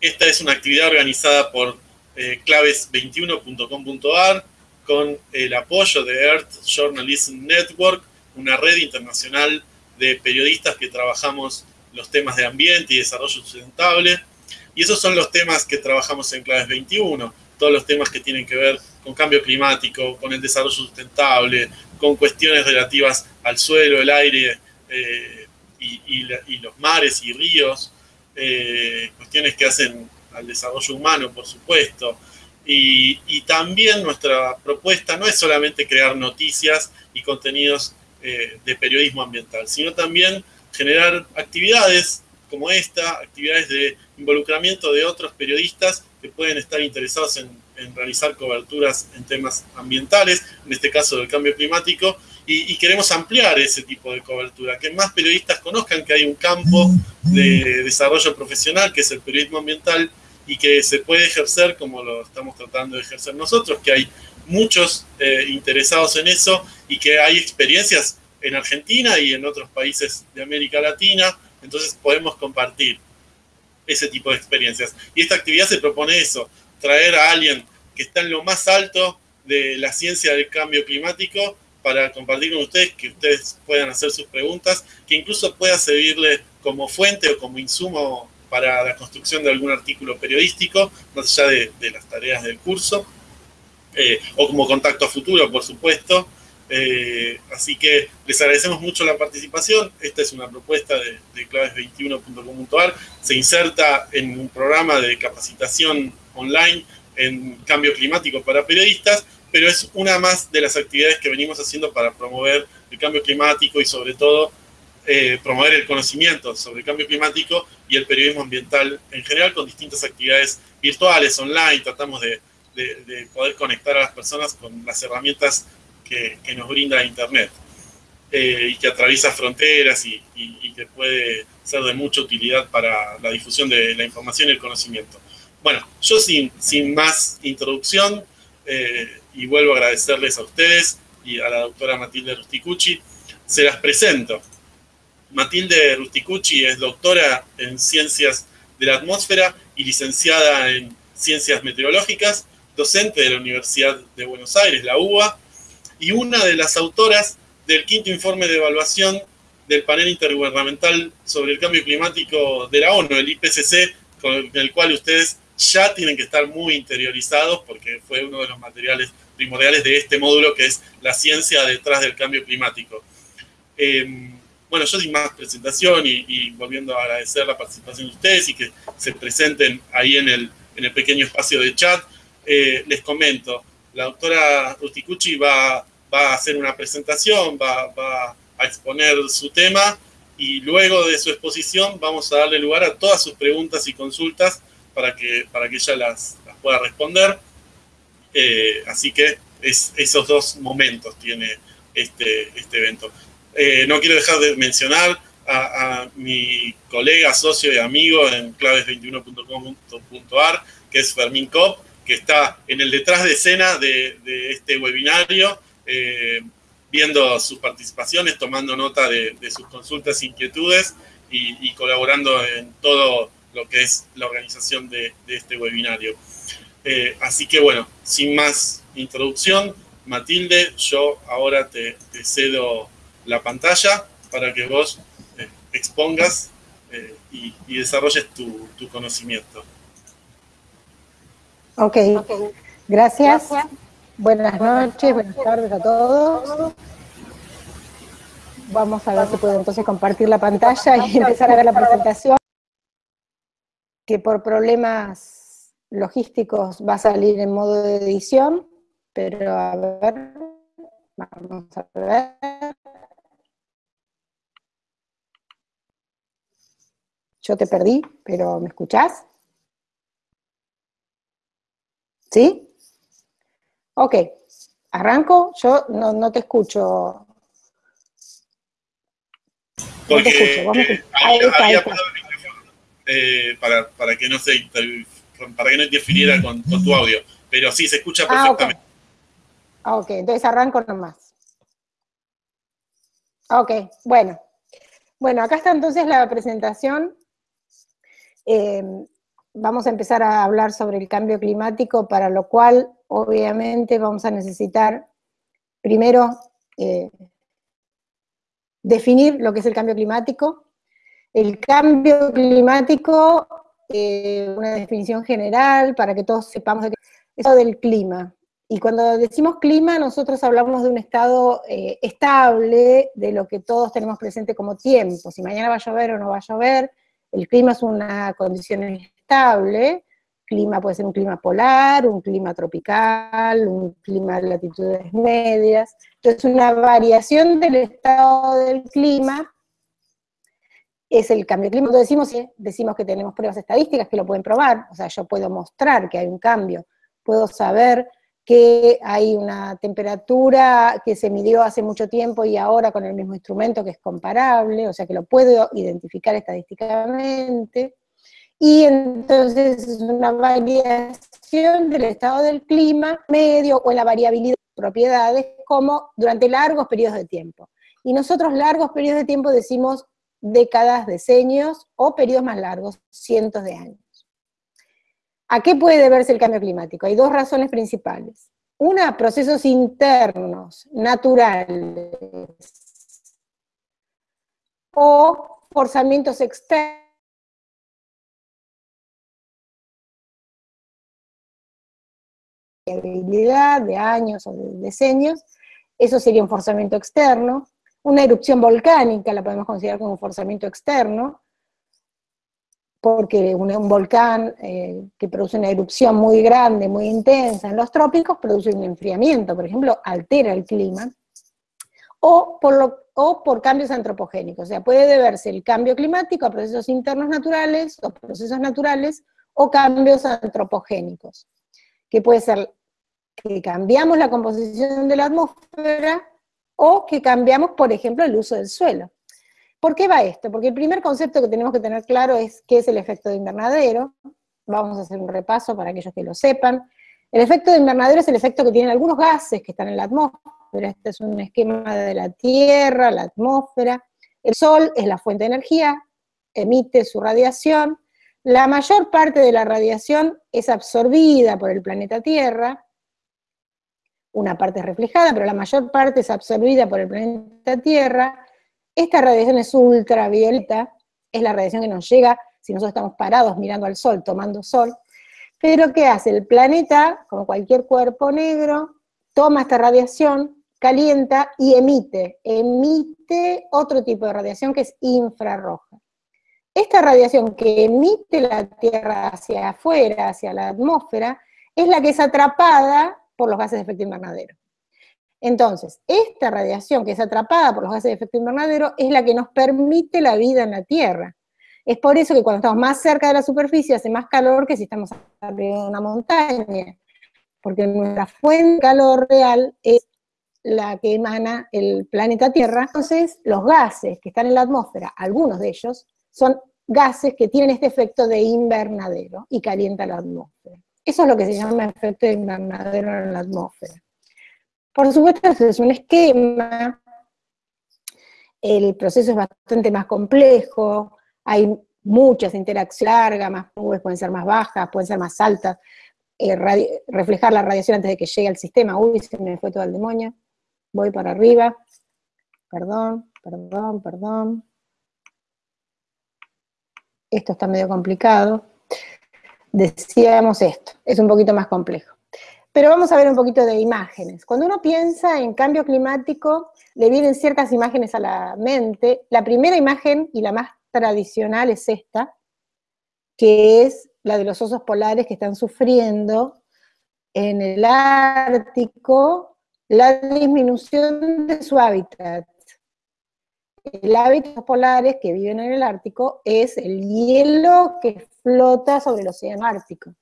esta es una actividad organizada por eh, claves21.com.ar con el apoyo de Earth Journalism Network, una red internacional de periodistas que trabajamos los temas de ambiente y desarrollo sustentable. Y esos son los temas que trabajamos en Claves 21, todos los temas que tienen que ver con cambio climático, con el desarrollo sustentable, con cuestiones relativas al suelo, el aire eh, y, los mares y ríos, eh, cuestiones que hacen al desarrollo humano, por supuesto. Y, también nuestra propuesta no es solamente crear noticias y contenidos eh, de periodismo ambiental, sino también generar actividades como esta, actividades de involucramiento de otros periodistas que pueden estar interesados en, realizar coberturas en temas ambientales, en este caso del cambio climático, y, queremos ampliar ese tipo de cobertura, que más periodistas conozcan que hay un campo de desarrollo profesional, que es el periodismo ambiental, y que se puede ejercer como lo estamos tratando de ejercer nosotros, que hay muchos eh, interesados en eso y que hay experiencias en Argentina y en otros países de América Latina, entonces podemos compartir ese tipo de experiencias. Y esta actividad se propone eso, traer a alguien que está en lo más alto de la ciencia del cambio climático para compartir con ustedes, que ustedes puedan hacer sus preguntas, que incluso pueda servirle como fuente o como insumo para la construcción de algún artículo periodístico, más allá de, las tareas del curso, eh, o como contacto a futuro, por supuesto. Eh, así que les agradecemos mucho la participación. Esta es una propuesta de, claves21.com.ar. Se inserta en un programa de capacitación online en cambio climático para periodistas, pero es una más de las actividades que venimos haciendo para promover el cambio climático y sobre todo eh, promover el conocimiento sobre el cambio climático y el periodismo ambiental en general con distintas actividades virtuales, online. Tratamos de poder conectar a las personas con las herramientas que, nos brinda Internet eh, y que atraviesa fronteras y, que puede ser de mucha utilidad para la difusión de la información y el conocimiento. Bueno, yo sin, sin más introducción eh, y vuelvo a agradecerles a ustedes y a la doctora Matilde Rusticucci, se las presento. Matilde Rusticucci es doctora en Ciencias de la Atmósfera y licenciada en Ciencias Meteorológicas, docente de la Universidad de Buenos Aires, la UBA, y una de las autoras del quinto informe de evaluación del panel intergubernamental sobre el cambio climático de la ONU, el IPCC, con el cual ustedes ya tienen que estar muy interiorizados porque fue uno de los materiales primordiales de este módulo que es la ciencia detrás del cambio climático. Em, bueno, yo sin más presentación y, volviendo a agradecer la participación de ustedes y que se presenten ahí en el, en el pequeño espacio de chat, eh, les comento, la doctora Rusticucci va va a hacer una presentación, va, a exponer su tema y luego de su exposición vamos a darle lugar a todas sus preguntas y consultas para que, para que ella las, pueda responder. Eh, así que es, esos dos momentos tiene este, este evento. Eh, no quiero dejar de mencionar a, mi colega, socio y amigo en claves21.com.ar, que es Fermín Cop, que está en el detrás de escena de, este webinario eh, viendo sus participaciones, tomando nota de, sus consultas inquietudes y, colaborando en todo lo que es la organización de, este webinario. Eh, así que bueno, sin más introducción, Matilde, yo ahora te, cedo la pantalla para que vos eh, expongas y, desarrolles tu, conocimiento. Ok, gracias. Buenas noches, buenas tardes a todos. Vamos a ver si puedo entonces compartir la pantalla y empezar a ver la presentación, que por problemas logísticos va a salir en modo de edición, pero a ver, vamos a ver. Yo te perdí, pero ¿me escuchás? ¿Sí? Ok, arranco, yo no, te escucho. no te escucho, vos me escuchas. Ahí está, ahí está. Eh, para, para, que no se para que no interfiriera con, tu audio, pero sí se escucha ah, perfectamente. Ah, ok, entonces arranco nomás. Ok, bueno. Bueno, acá está entonces la presentación. Eh, vamos a empezar a hablar sobre el cambio climático, para lo cual obviamente vamos a necesitar primero eh, definir lo que es el cambio climático. El cambio climático, eh, una definición general para que todos sepamos de qué es del clima. Y cuando decimos clima, nosotros hablamos de un estado eh, estable, de lo que todos tenemos presente como tiempo. Si mañana va a llover o no va a llover, el clima es una condición estable. Clima puede ser un clima polar, un clima tropical, un clima de latitudes medias. Entonces, una variación del estado del clima es el cambio climático. Cuando decimos, decimos que tenemos pruebas estadísticas que lo pueden probar, o sea, yo puedo mostrar que hay un cambio, puedo saber que hay una temperatura que se midió hace mucho tiempo y ahora con el mismo instrumento que es comparable, o sea que lo puedo identificar estadísticamente. Y entonces es una variación del estado del clima medio o en la variabilidad de propiedades como durante largos periodos de tiempo. Y nosotros largos periodos de tiempo decimos décadas, decenios o periodos más largos, cientos de años. ¿A qué puede deberse el cambio climático? Hay dos razones principales. Una, procesos internos, naturales, o forzamientos externos. de años o de decenios, eso sería un forzamiento externo. Una erupción volcánica la podemos considerar como un forzamiento externo, porque un, volcán eh, que produce una erupción muy grande, muy intensa en los trópicos, produce un enfriamiento, por ejemplo, altera el clima, o por, o por cambios antropogénicos, o sea, puede deberse el cambio climático a procesos internos naturales, o procesos naturales, o cambios antropogénicos, que puede ser que cambiamos la composición de la atmósfera, o que cambiamos, por ejemplo, el uso del suelo. ¿Por qué va esto? Porque el primer concepto que tenemos que tener claro es qué es el efecto de invernadero. Vamos a hacer un repaso para aquellos que lo sepan. El efecto de invernadero es el efecto que tienen algunos gases que están en la atmósfera. Este es un esquema de la Tierra, la atmósfera. El Sol es la fuente de energía, emite su radiación. La mayor parte de la radiación es absorbida por el planeta Tierra, una parte es reflejada, pero la mayor parte es absorbida por el planeta Tierra, esta radiación es ultravioleta, es la radiación que nos llega si nosotros estamos parados mirando al sol, tomando sol. Pero ¿qué hace? El planeta, como cualquier cuerpo negro, toma esta radiación, calienta y emite. Emite otro tipo de radiación que es infrarroja. Esta radiación que emite la Tierra hacia afuera, hacia la atmósfera, es la que es atrapada por los gases de efecto invernadero. Entonces, esta radiación que es atrapada por los gases de efecto invernadero es la que nos permite la vida en la Tierra. Es por eso que cuando estamos más cerca de la superficie hace más calor que si estamos arriba de una montaña, porque nuestra fuente de calor real es la que emana el planeta Tierra. Entonces, los gases que están en la atmósfera, algunos de ellos, son gases que tienen este efecto de invernadero y calientan la atmósfera. Eso es lo que se llama efecto de invernadero en la atmósfera. Por supuesto, es un esquema, el proceso es bastante más complejo, hay muchas interacciones largas, más nubes pueden ser más bajas, pueden ser más altas, eh, reflejar la radiación antes de que llegue al sistema, uy, se me fue todo el demonio, voy para arriba, perdón, perdón, perdón, esto está medio complicado, decíamos esto, es un poquito más complejo. Pero vamos a ver un poquito de imágenes. Cuando uno piensa en cambio climático, le vienen ciertas imágenes a la mente. La primera imagen, y la más tradicional, es esta, que es la de los osos polares que están sufriendo en el Ártico la disminución de su hábitat. El hábitat los polares que viven en el Ártico es el hielo que flota sobre el océano Ártico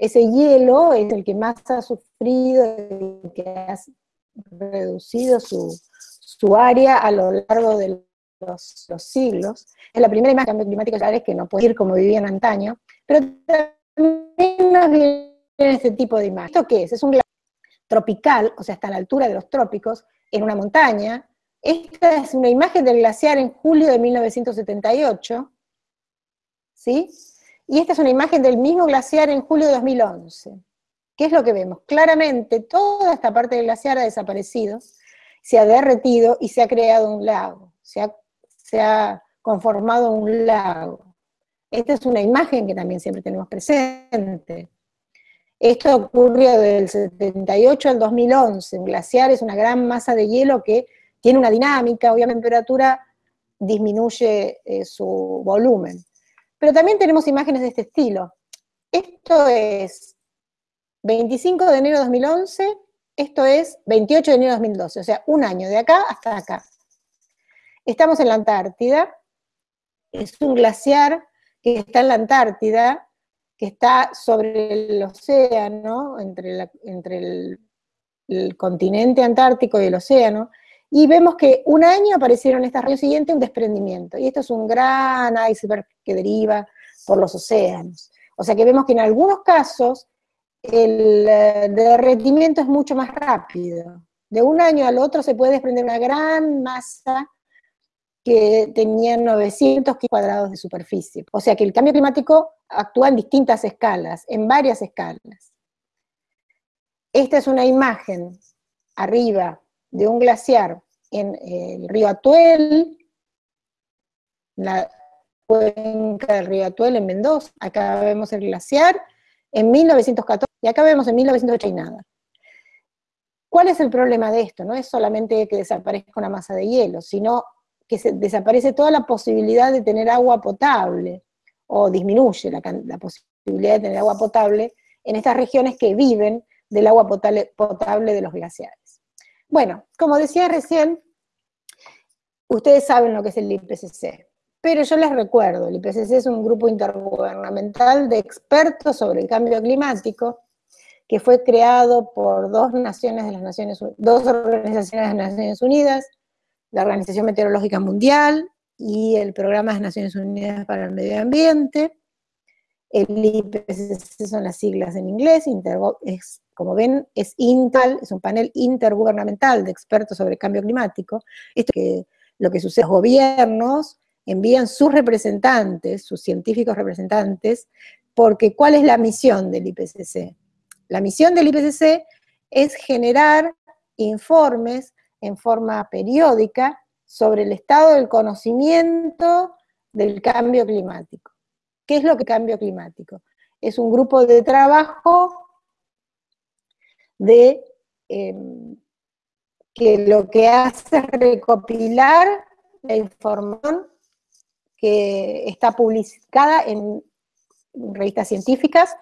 ese hielo es el que más ha sufrido, el que ha reducido su, área a lo largo de los, siglos. Es la primera imagen de cambio climático es que no puede ir como vivían antaño, pero también nos viene este tipo de imagen. ¿Esto qué es? Es un glaciar tropical, o sea, está a la altura de los trópicos, en una montaña. Esta es una imagen del glaciar en julio de 1978, ¿sí? Y esta es una imagen del mismo glaciar en julio de 2011. ¿Qué es lo que vemos? Claramente toda esta parte del glaciar ha desaparecido, se ha derretido y se ha creado un lago, se ha, se ha conformado un lago. Esta es una imagen que también siempre tenemos presente. Esto ocurrió del 78 al 2011. Un glaciar es una gran masa de hielo que tiene una dinámica, obviamente temperatura disminuye eh, su volumen. Pero también tenemos imágenes de este estilo. Esto es 25 de enero de 2011, esto es 28 de enero de 2012, o sea, un año de acá hasta acá. Estamos en la Antártida, es un glaciar que está en la Antártida, que está sobre el océano, entre, el, continente antártico y el océano, y vemos que un año aparecieron estas año siguiente un desprendimiento, y esto es un gran iceberg que deriva por los océanos. O sea que vemos que en algunos casos el eh, derretimiento es mucho más rápido. De un año al otro se puede desprender una gran masa que tenía 900 cuadrados de superficie. O sea que el cambio climático actúa en distintas escalas, en varias escalas. Esta es una imagen arriba de un glaciar en el río Atuel, la cuenca del río Atuel en Mendoza. Acá vemos el glaciar en 1914 y acá vemos en 1980 y nada. ¿Cuál es el problema de esto? No es solamente que desaparezca una masa de hielo, sino que se desaparece toda la posibilidad de tener agua potable, o disminuye la, la posibilidad de tener agua potable en estas regiones que viven del agua potable, potable de los glaciares. Bueno, como decía recién, ustedes saben lo que es el IPCC, pero yo les recuerdo, el IPCC es un grupo intergubernamental de expertos sobre el cambio climático que fue creado por dos naciones de las Naciones dos organizaciones de las Naciones Unidas, la Organización Meteorológica Mundial y el Programa de las Naciones Unidas para el Medio Ambiente. El IPCC son las siglas en inglés, como ven, es INTAL, es un panel intergubernamental de expertos sobre cambio climático. Esto que lo que sucede, los gobiernos envían sus representantes, sus científicos representantes, porque ¿cuál es la misión del IPCC? La misión del IPCC es generar informes en forma periódica sobre el estado del conocimiento del cambio climático. ¿Qué es lo que cambio climático? Es un grupo de trabajo de em, que lo que hace es recopilar la información que está publicada en revistas científicas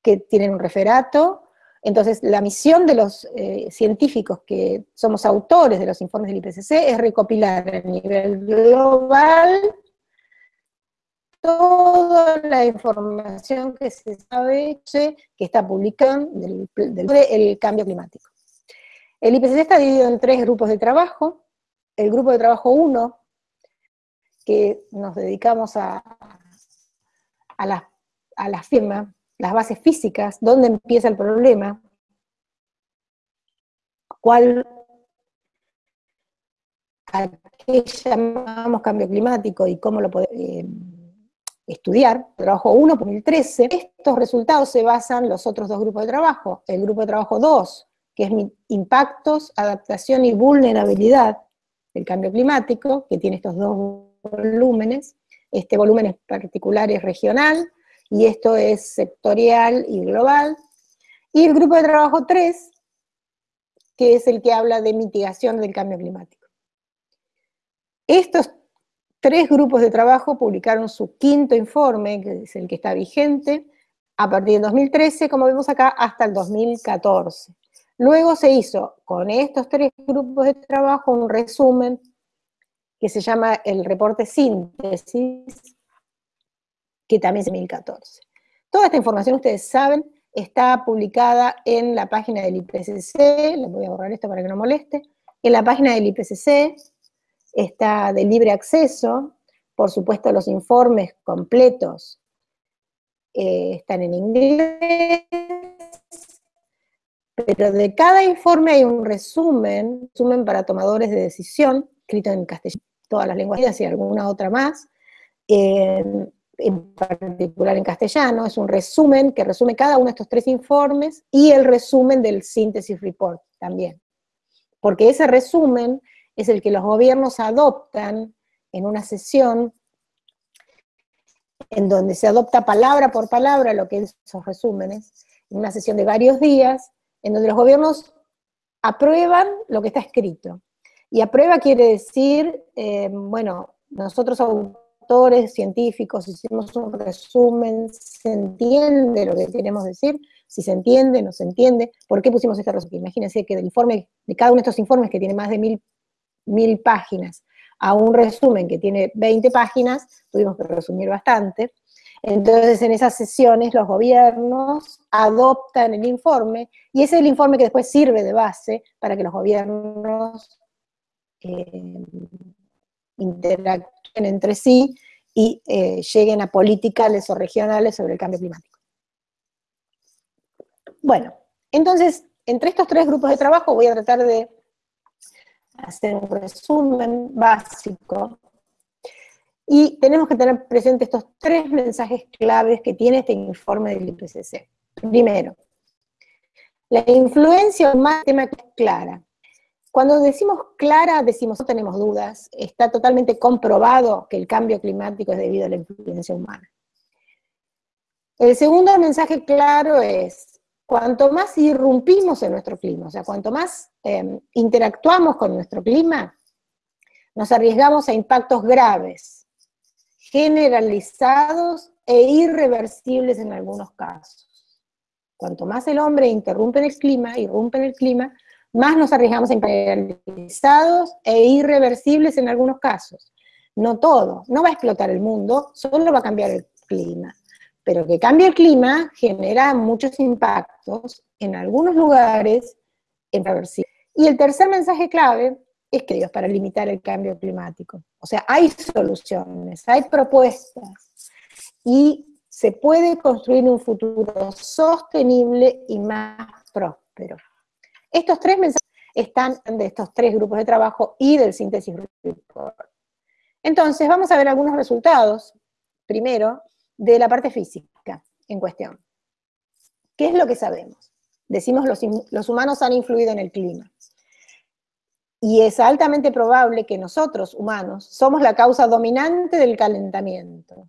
que tienen un referato. Entonces, la misión de los eh, científicos que somos autores de los informes del IPCC es recopilar a nivel global toda la información que se sabe que está publicada del, del cambio climático. El IPCC está dividido en tres grupos de trabajo. El grupo de trabajo 1 que nos dedicamos a, a, la, a firma, las bases físicas, dónde empieza el problema, cuál, a qué llamamos cambio climático y cómo lo podemos eh, estudiar, trabajo 1 2013, estos resultados se basan en los otros dos grupos de trabajo, el grupo de trabajo 2, que es impactos, adaptación y vulnerabilidad del cambio climático, que tiene estos dos volúmenes. Este volumen es particular es regional y esto es sectorial y global. Y el grupo de trabajo 3, que es el que habla de mitigación del cambio climático. Estos tres grupos de trabajo publicaron su quinto informe, que es el que está vigente, a partir del 2013, como vemos acá, hasta el 2014. Luego se hizo con estos tres grupos de trabajo un resumen que se llama el reporte síntesis, que también es de 2014. Toda esta información, ustedes saben, está publicada en la página del IPCC, les voy a borrar esto para que no moleste, en la página del IPCC está de libre acceso, por supuesto los informes completos eh, están en inglés, pero de cada informe hay un resumen, resumen para tomadores de decisión, escrito en castellano, todas las lenguas y alguna otra más, en particular en castellano, es un resumen que resume cada uno de estos tres informes y el resumen del síntesis report también. Porque ese resumen es el que los gobiernos adoptan en una sesión en donde se adopta palabra por palabra lo que es esos resúmenes, en una sesión de varios días, en donde los gobiernos aprueban lo que está escrito. Y aprueba quiere decir, eh, bueno, nosotros autores científicos hicimos un resumen, se entiende lo que queremos decir, si se entiende, no se entiende, ¿por qué pusimos este resumen? Imagínense que del informe, de cada uno de estos informes que tiene más de mil, mil páginas, a un resumen que tiene 20 páginas, tuvimos que resumir bastante. Entonces, en esas sesiones, los gobiernos adoptan el informe, y ese es el informe que después sirve de base para que los gobiernos eh, interactúen entre sí y eh, lleguen a políticas o regionales sobre el cambio climático. Bueno, entonces, entre estos tres grupos de trabajo voy a tratar de hacer un resumen básico. Y tenemos que tener presente estos tres mensajes claves que tiene este informe del IPCC. Primero, la influencia más tema clara. Cuando decimos clara, decimos no tenemos dudas, está totalmente comprobado que el cambio climático es debido a la influencia humana. El segundo mensaje claro es, cuanto más irrumpimos en nuestro clima, o sea, cuanto más em, interactuamos con nuestro clima, nos arriesgamos a impactos graves, generalizados e irreversibles en algunos casos. Cuanto más el hombre interrumpe en el clima, irrumpe en el clima, más nos arriesgamos a impactos generalizados e irreversibles en algunos casos. No todo, no va a explotar el mundo, solo va a cambiar el clima pero que cambie el clima genera muchos impactos en algunos lugares. Y el tercer mensaje clave es que Dios para limitar el cambio climático. O sea, hay soluciones, hay propuestas y se puede construir un futuro sostenible y más próspero. Estos tres mensajes están de estos tres grupos de trabajo y del síntesis. Entonces, vamos a ver algunos resultados. Primero, de la parte física en cuestión. ¿Qué es lo que sabemos? Decimos los, los humanos han influido en el clima. Y es altamente probable que nosotros, humanos, somos la causa dominante del calentamiento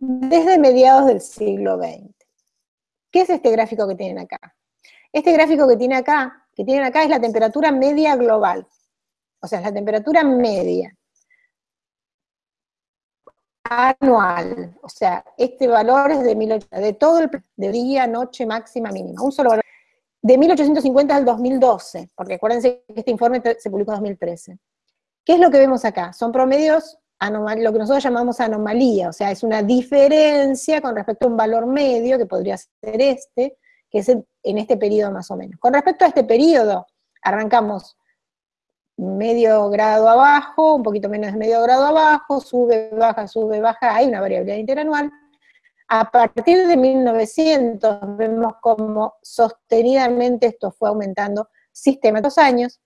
desde mediados del siglo XX. ¿Qué es este gráfico que tienen acá? Este gráfico que, tiene acá, que tienen acá es la temperatura media global. O sea, es la temperatura media anual. O sea, este valor es de, 1800, de todo el de día, noche, máxima, mínima. Un solo valor. De 1850 al 2012, porque acuérdense que este informe se publicó en 2013. ¿Qué es lo que vemos acá? Son promedios, lo que nosotros llamamos anomalía, o sea, es una diferencia con respecto a un valor medio, que podría ser este, que es en este periodo más o menos. Con respecto a este periodo, arrancamos medio grado abajo, un poquito menos de medio grado abajo, sube, baja, sube, baja, hay una variabilidad interanual. A partir de 1900 vemos como sostenidamente esto fue aumentando sistemáticos años.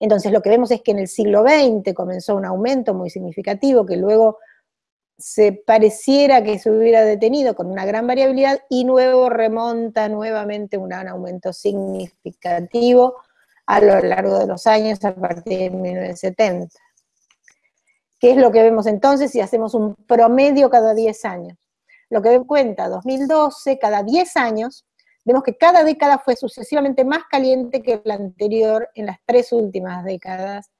Entonces lo que vemos es que en el siglo XX comenzó un aumento muy significativo que luego se pareciera que se hubiera detenido con una gran variabilidad y luego remonta nuevamente un aumento significativo a lo largo de los años a partir de 1970. ¿Qué es lo que vemos entonces si hacemos un promedio cada 10 años? Lo que cuenta, 2012, cada 10 años, vemos que cada década fue sucesivamente más caliente que la anterior en las tres últimas décadas,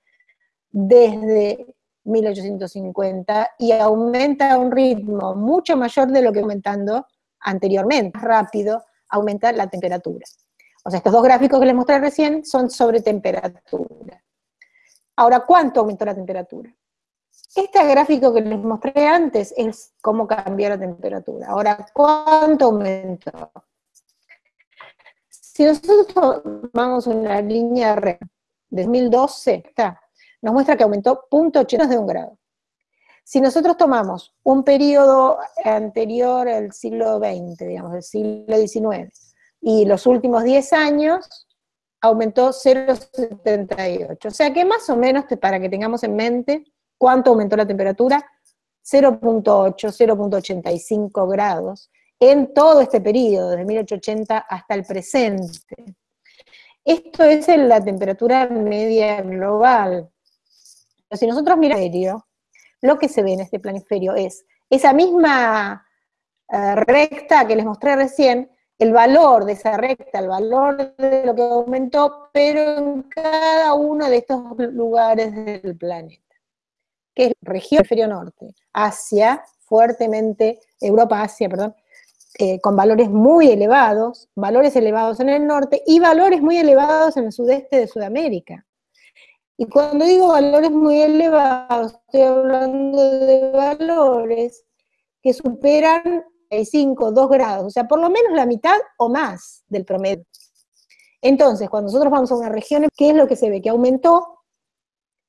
desde 1850, y aumenta a un ritmo mucho mayor de lo que aumentando anteriormente, rápido, aumenta la temperatura. O sea, estos dos gráficos que les mostré recién son sobre temperatura. Ahora, ¿cuánto aumentó la temperatura? Este gráfico que les mostré antes es cómo cambió la temperatura. Ahora, ¿cuánto aumentó? Si nosotros tomamos una línea recta de 2012, está, nos muestra que aumentó 0.8 de un grado. Si nosotros tomamos un periodo anterior al siglo XX, digamos, del siglo XIX, y los últimos 10 años aumentó 0,78. O sea que más o menos, para que tengamos en mente cuánto aumentó la temperatura, 0.8, 0.85 grados en todo este periodo, desde 1880 hasta el presente. Esto es en la temperatura media global. Si nosotros miramos lo que se ve en este planiferio es esa misma eh, recta que les mostré recién, el valor de esa recta, el valor de lo que aumentó, pero en cada uno de estos lugares del planeta, que es región hemisferio norte, Asia, fuertemente, Europa, Asia, perdón, eh, con valores muy elevados, valores elevados en el norte y valores muy elevados en el sudeste de Sudamérica. Y cuando digo valores muy elevados, estoy hablando de valores que superan 5, 2 grados, o sea, por lo menos la mitad o más del promedio. Entonces, cuando nosotros vamos a una región, ¿qué es lo que se ve? Que aumentó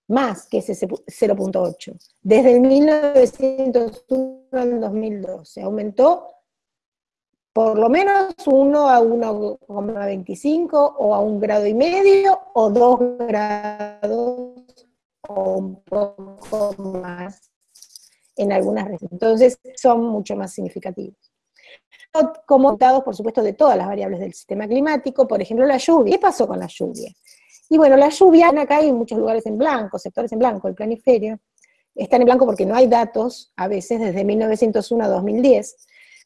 más que ese 0.8. Desde el 1901 al 2012, aumentó por lo menos 1 a 1,25 o a un grado y medio o 2 grados o un poco más en algunas regiones. Entonces son mucho más significativos. Como datos, por supuesto, de todas las variables del sistema climático, por ejemplo, la lluvia. ¿Qué pasó con la lluvia? Y bueno, la lluvia, acá hay muchos lugares en blanco, sectores en blanco, el planiferio, están en blanco porque no hay datos, a veces, desde 1901 a 2010,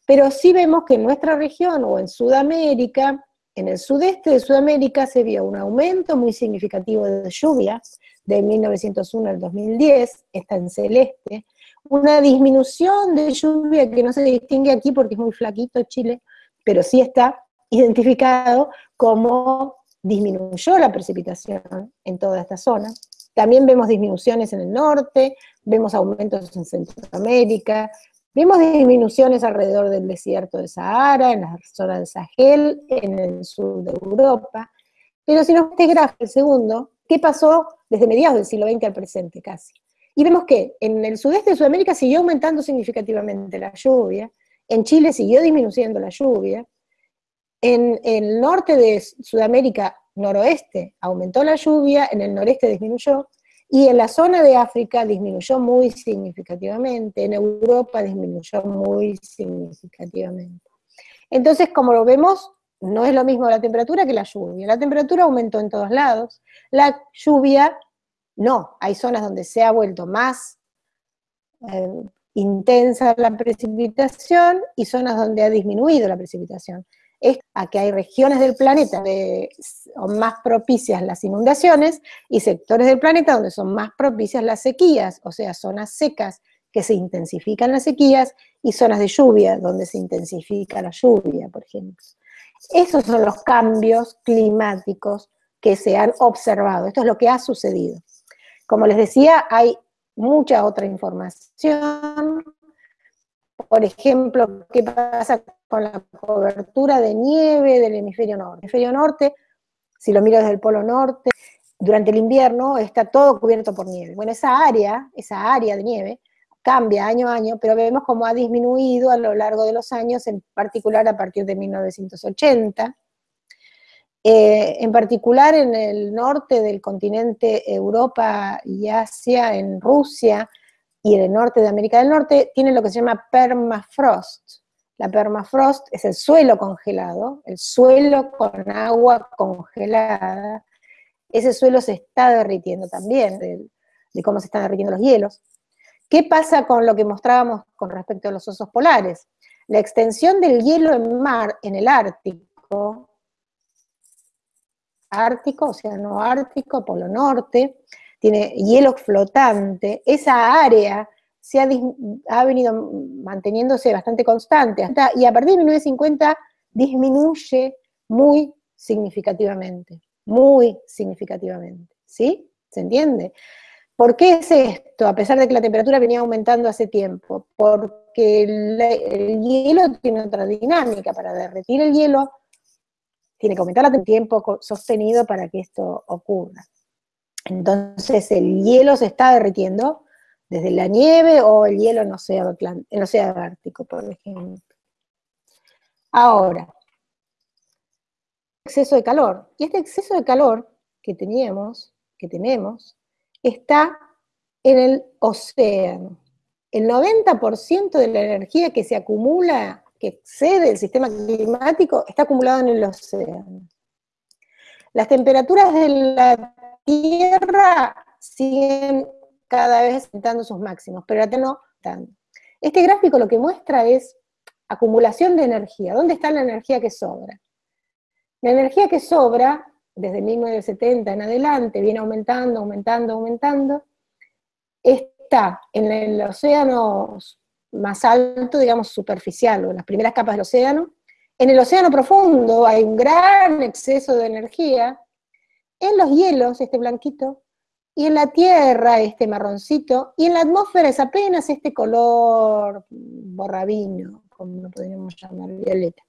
pero sí vemos que en nuestra región o en Sudamérica, en el sudeste de Sudamérica se vio un aumento muy significativo de lluvia de 1901 al 2010, está en celeste, una disminución de lluvia que no se distingue aquí porque es muy flaquito Chile, pero sí está identificado como disminuyó la precipitación en toda esta zona. También vemos disminuciones en el norte, vemos aumentos en Centroamérica, vemos disminuciones alrededor del desierto de Sahara, en la zona del Sahel, en el sur de Europa. Pero si nos este gráfico, el segundo, ¿qué pasó desde mediados del siglo XX al presente casi? Y vemos que en el sudeste de Sudamérica siguió aumentando significativamente la lluvia, en Chile siguió disminuyendo la lluvia, en, el norte de Sudamérica, noroeste, aumentó la lluvia, en el noreste disminuyó, y en la zona de África disminuyó muy significativamente, en Europa disminuyó muy significativamente. Entonces, como lo vemos, no es lo mismo la temperatura que la lluvia. La temperatura aumentó en todos lados, la lluvia no, hay zonas donde se ha vuelto más eh, intensa la precipitación y zonas donde ha disminuido la precipitación. Es a que hay regiones del planeta donde son más propicias las inundaciones y sectores del planeta donde son más propicias las sequías, o sea, zonas secas que se intensifican las sequías y zonas de lluvia donde se intensifica la lluvia, por ejemplo. Esos son los cambios climáticos que se han observado, esto es lo que ha sucedido. Como les decía, hay mucha otra información. Por ejemplo, qué pasa con la cobertura de nieve del hemisferio norte. El hemisferio norte, si lo miro desde el polo norte, durante el invierno está todo cubierto por nieve. Bueno, esa área, esa área de nieve, cambia año a año, pero vemos cómo ha disminuido a lo largo de los años, en particular a partir de 1980, eh, en particular en el norte del continente Europa y Asia, en Rusia y en el norte de América del Norte, tiene lo que se llama permafrost. La permafrost es el suelo congelado, el suelo con agua congelada. Ese suelo se está derritiendo también, de, de cómo se están derritiendo los hielos. ¿Qué pasa con lo que mostrábamos con respecto a los osos polares? La extensión del hielo en mar, en el Ártico, Ártico, Océano Ártico, Polo Norte, tiene hielo flotante, esa área se ha, venido manteniéndose bastante constante, y a partir de 1950 disminuye muy significativamente, muy significativamente, ¿sí? ¿Se entiende? ¿Por qué es esto? A pesar de que la temperatura venía aumentando hace tiempo, porque el hielo tiene otra dinámica, para derretir el hielo tiene que aumentar el tiempo sostenido para que esto ocurra. Entonces el hielo se está derritiendo desde la nieve o el hielo en el océano, Ártico, por ejemplo. Ahora, exceso de calor. Y este exceso de calor que teníamos, que tenemos, está en el océano. el 90% de la energía que se acumula, que excede el sistema climático, está acumulado en el océano. Las temperaturas de la Tierra siguen cada vez aumentando sus máximos, pero la no tanto. Este gráfico lo que muestra es acumulación de energía. ¿Dónde está la energía que sobra? La energía que sobra, desde 1970 en adelante, viene aumentando, aumentando, aumentando, está en el océano más alto, digamos, superficial, o en las primeras capas del océano. En el océano profundo hay un gran exceso de energía. En los hielos, este blanquito, y en la Tierra, este marroncito, y en la atmósfera es apenas este color borrabino, como lo podríamos llamar, violeta.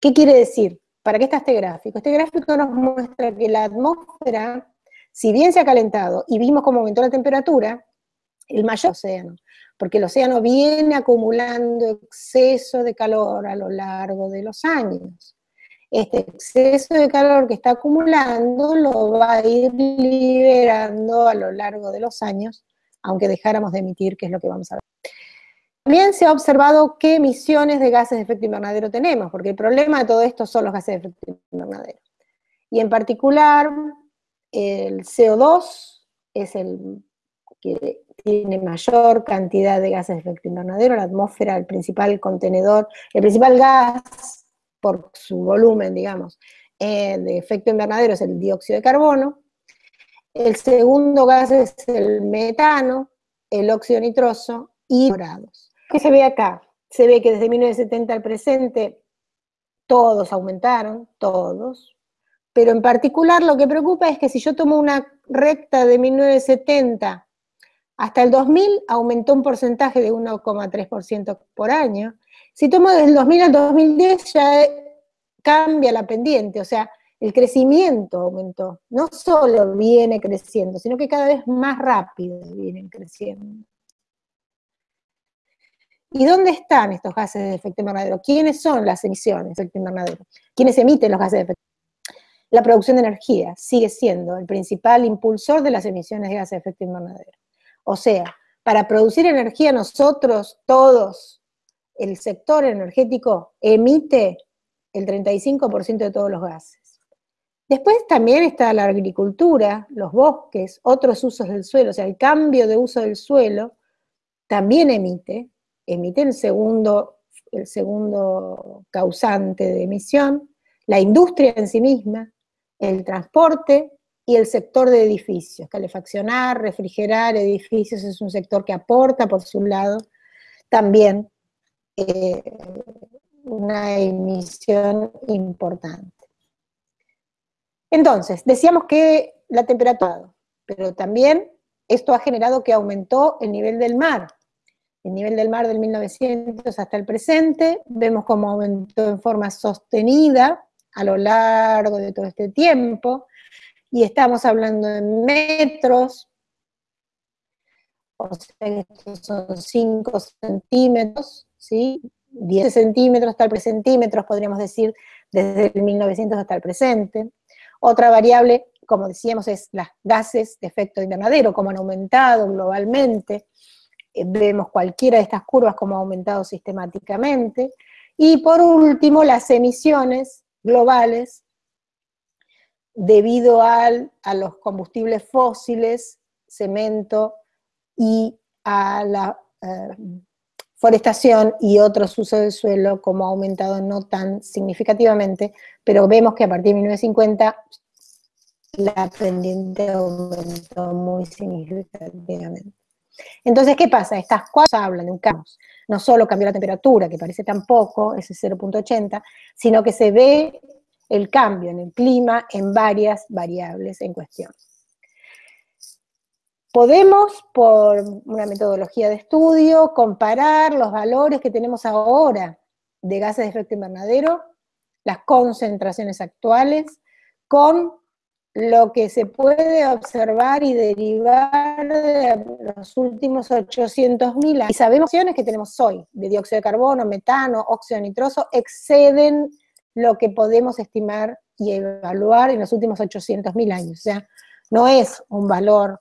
¿Qué quiere decir? ¿Para qué está este gráfico? Este gráfico nos muestra que la atmósfera, si bien se ha calentado y vimos cómo aumentó la temperatura, el mayor océano, porque el océano viene acumulando exceso de calor a lo largo de los años. Este exceso de calor que está acumulando lo va a ir liberando a lo largo de los años, aunque dejáramos de emitir, que es lo que vamos a ver. También se ha observado qué emisiones de gases de efecto invernadero tenemos, porque el problema de todo esto son los gases de efecto invernadero. Y en particular, el CO2 es el que tiene mayor cantidad de gases de efecto invernadero, la atmósfera, el principal contenedor, el principal gas por su volumen, digamos, eh, de efecto invernadero es el dióxido de carbono, el segundo gas es el metano, el óxido nitroso y grados. ¿Qué se ve acá? Se ve que desde 1970 al presente todos aumentaron, todos, pero en particular lo que preocupa es que si yo tomo una recta de 1970 hasta el 2000 aumentó un porcentaje de 1,3% por año. Si tomo desde el 2000 al 2010 ya cambia la pendiente, o sea, el crecimiento aumentó. No solo viene creciendo, sino que cada vez más rápido vienen creciendo. ¿Y dónde están estos gases de efecto invernadero? ¿Quiénes son las emisiones de efecto invernadero? ¿Quiénes emiten los gases de efecto invernadero? La producción de energía sigue siendo el principal impulsor de las emisiones de gases de efecto invernadero. O sea, para producir energía nosotros, todos, el sector energético emite el 35% de todos los gases. Después también está la agricultura, los bosques, otros usos del suelo, o sea, el cambio de uso del suelo también emite, emite el segundo, el segundo causante de emisión, la industria en sí misma, el transporte y el sector de edificios. Calefaccionar, refrigerar edificios es un sector que aporta por su lado también eh, una emisión importante. Entonces, decíamos que la temperatura, pero también esto ha generado que aumentó el nivel del mar, el nivel del mar del 1900 hasta el presente, vemos cómo aumentó en forma sostenida a lo largo de todo este tiempo, y estamos hablando de metros, o sea estos son 5 centímetros, ¿sí? 10 centímetros hasta el centímetros, podríamos decir, desde el 1900 hasta el presente. Otra variable, como decíamos, es las gases de efecto invernadero, cómo han aumentado globalmente, eh, vemos cualquiera de estas curvas como ha aumentado sistemáticamente. Y por último, las emisiones globales debido al, a los combustibles fósiles, cemento y a la eh, forestación y otros usos del suelo, como ha aumentado no tan significativamente, pero vemos que a partir de 1950 la pendiente aumentó muy significativamente. Entonces, ¿qué pasa? Estas cosas hablan de un cambio. No solo cambió la temperatura, que parece tan poco, ese 0.80, sino que se ve el cambio en el clima en varias variables en cuestión. Podemos, por una metodología de estudio, comparar los valores que tenemos ahora de gases de efecto invernadero, las concentraciones actuales, con lo que se puede observar y derivar de los últimos 800.000 años. Y sabemos que que tenemos hoy, de dióxido de carbono, metano, óxido nitroso, exceden lo que podemos estimar y evaluar en los últimos 800.000 años. O sea, no es un valor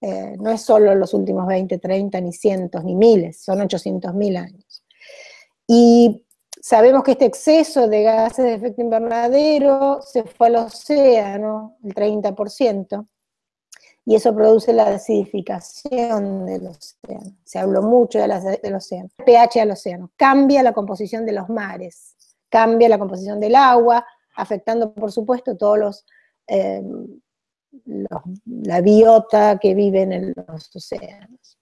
Eh, no es solo los últimos 20, 30, ni cientos, ni miles, son 800 mil años. Y sabemos que este exceso de gases de efecto invernadero se fue al océano, el 30%, y eso produce la acidificación del océano. Se habló mucho del océano. PH del océano cambia la composición de los mares, cambia la composición del agua, afectando, por supuesto, todos los, eh, la biota que viven en los océanos.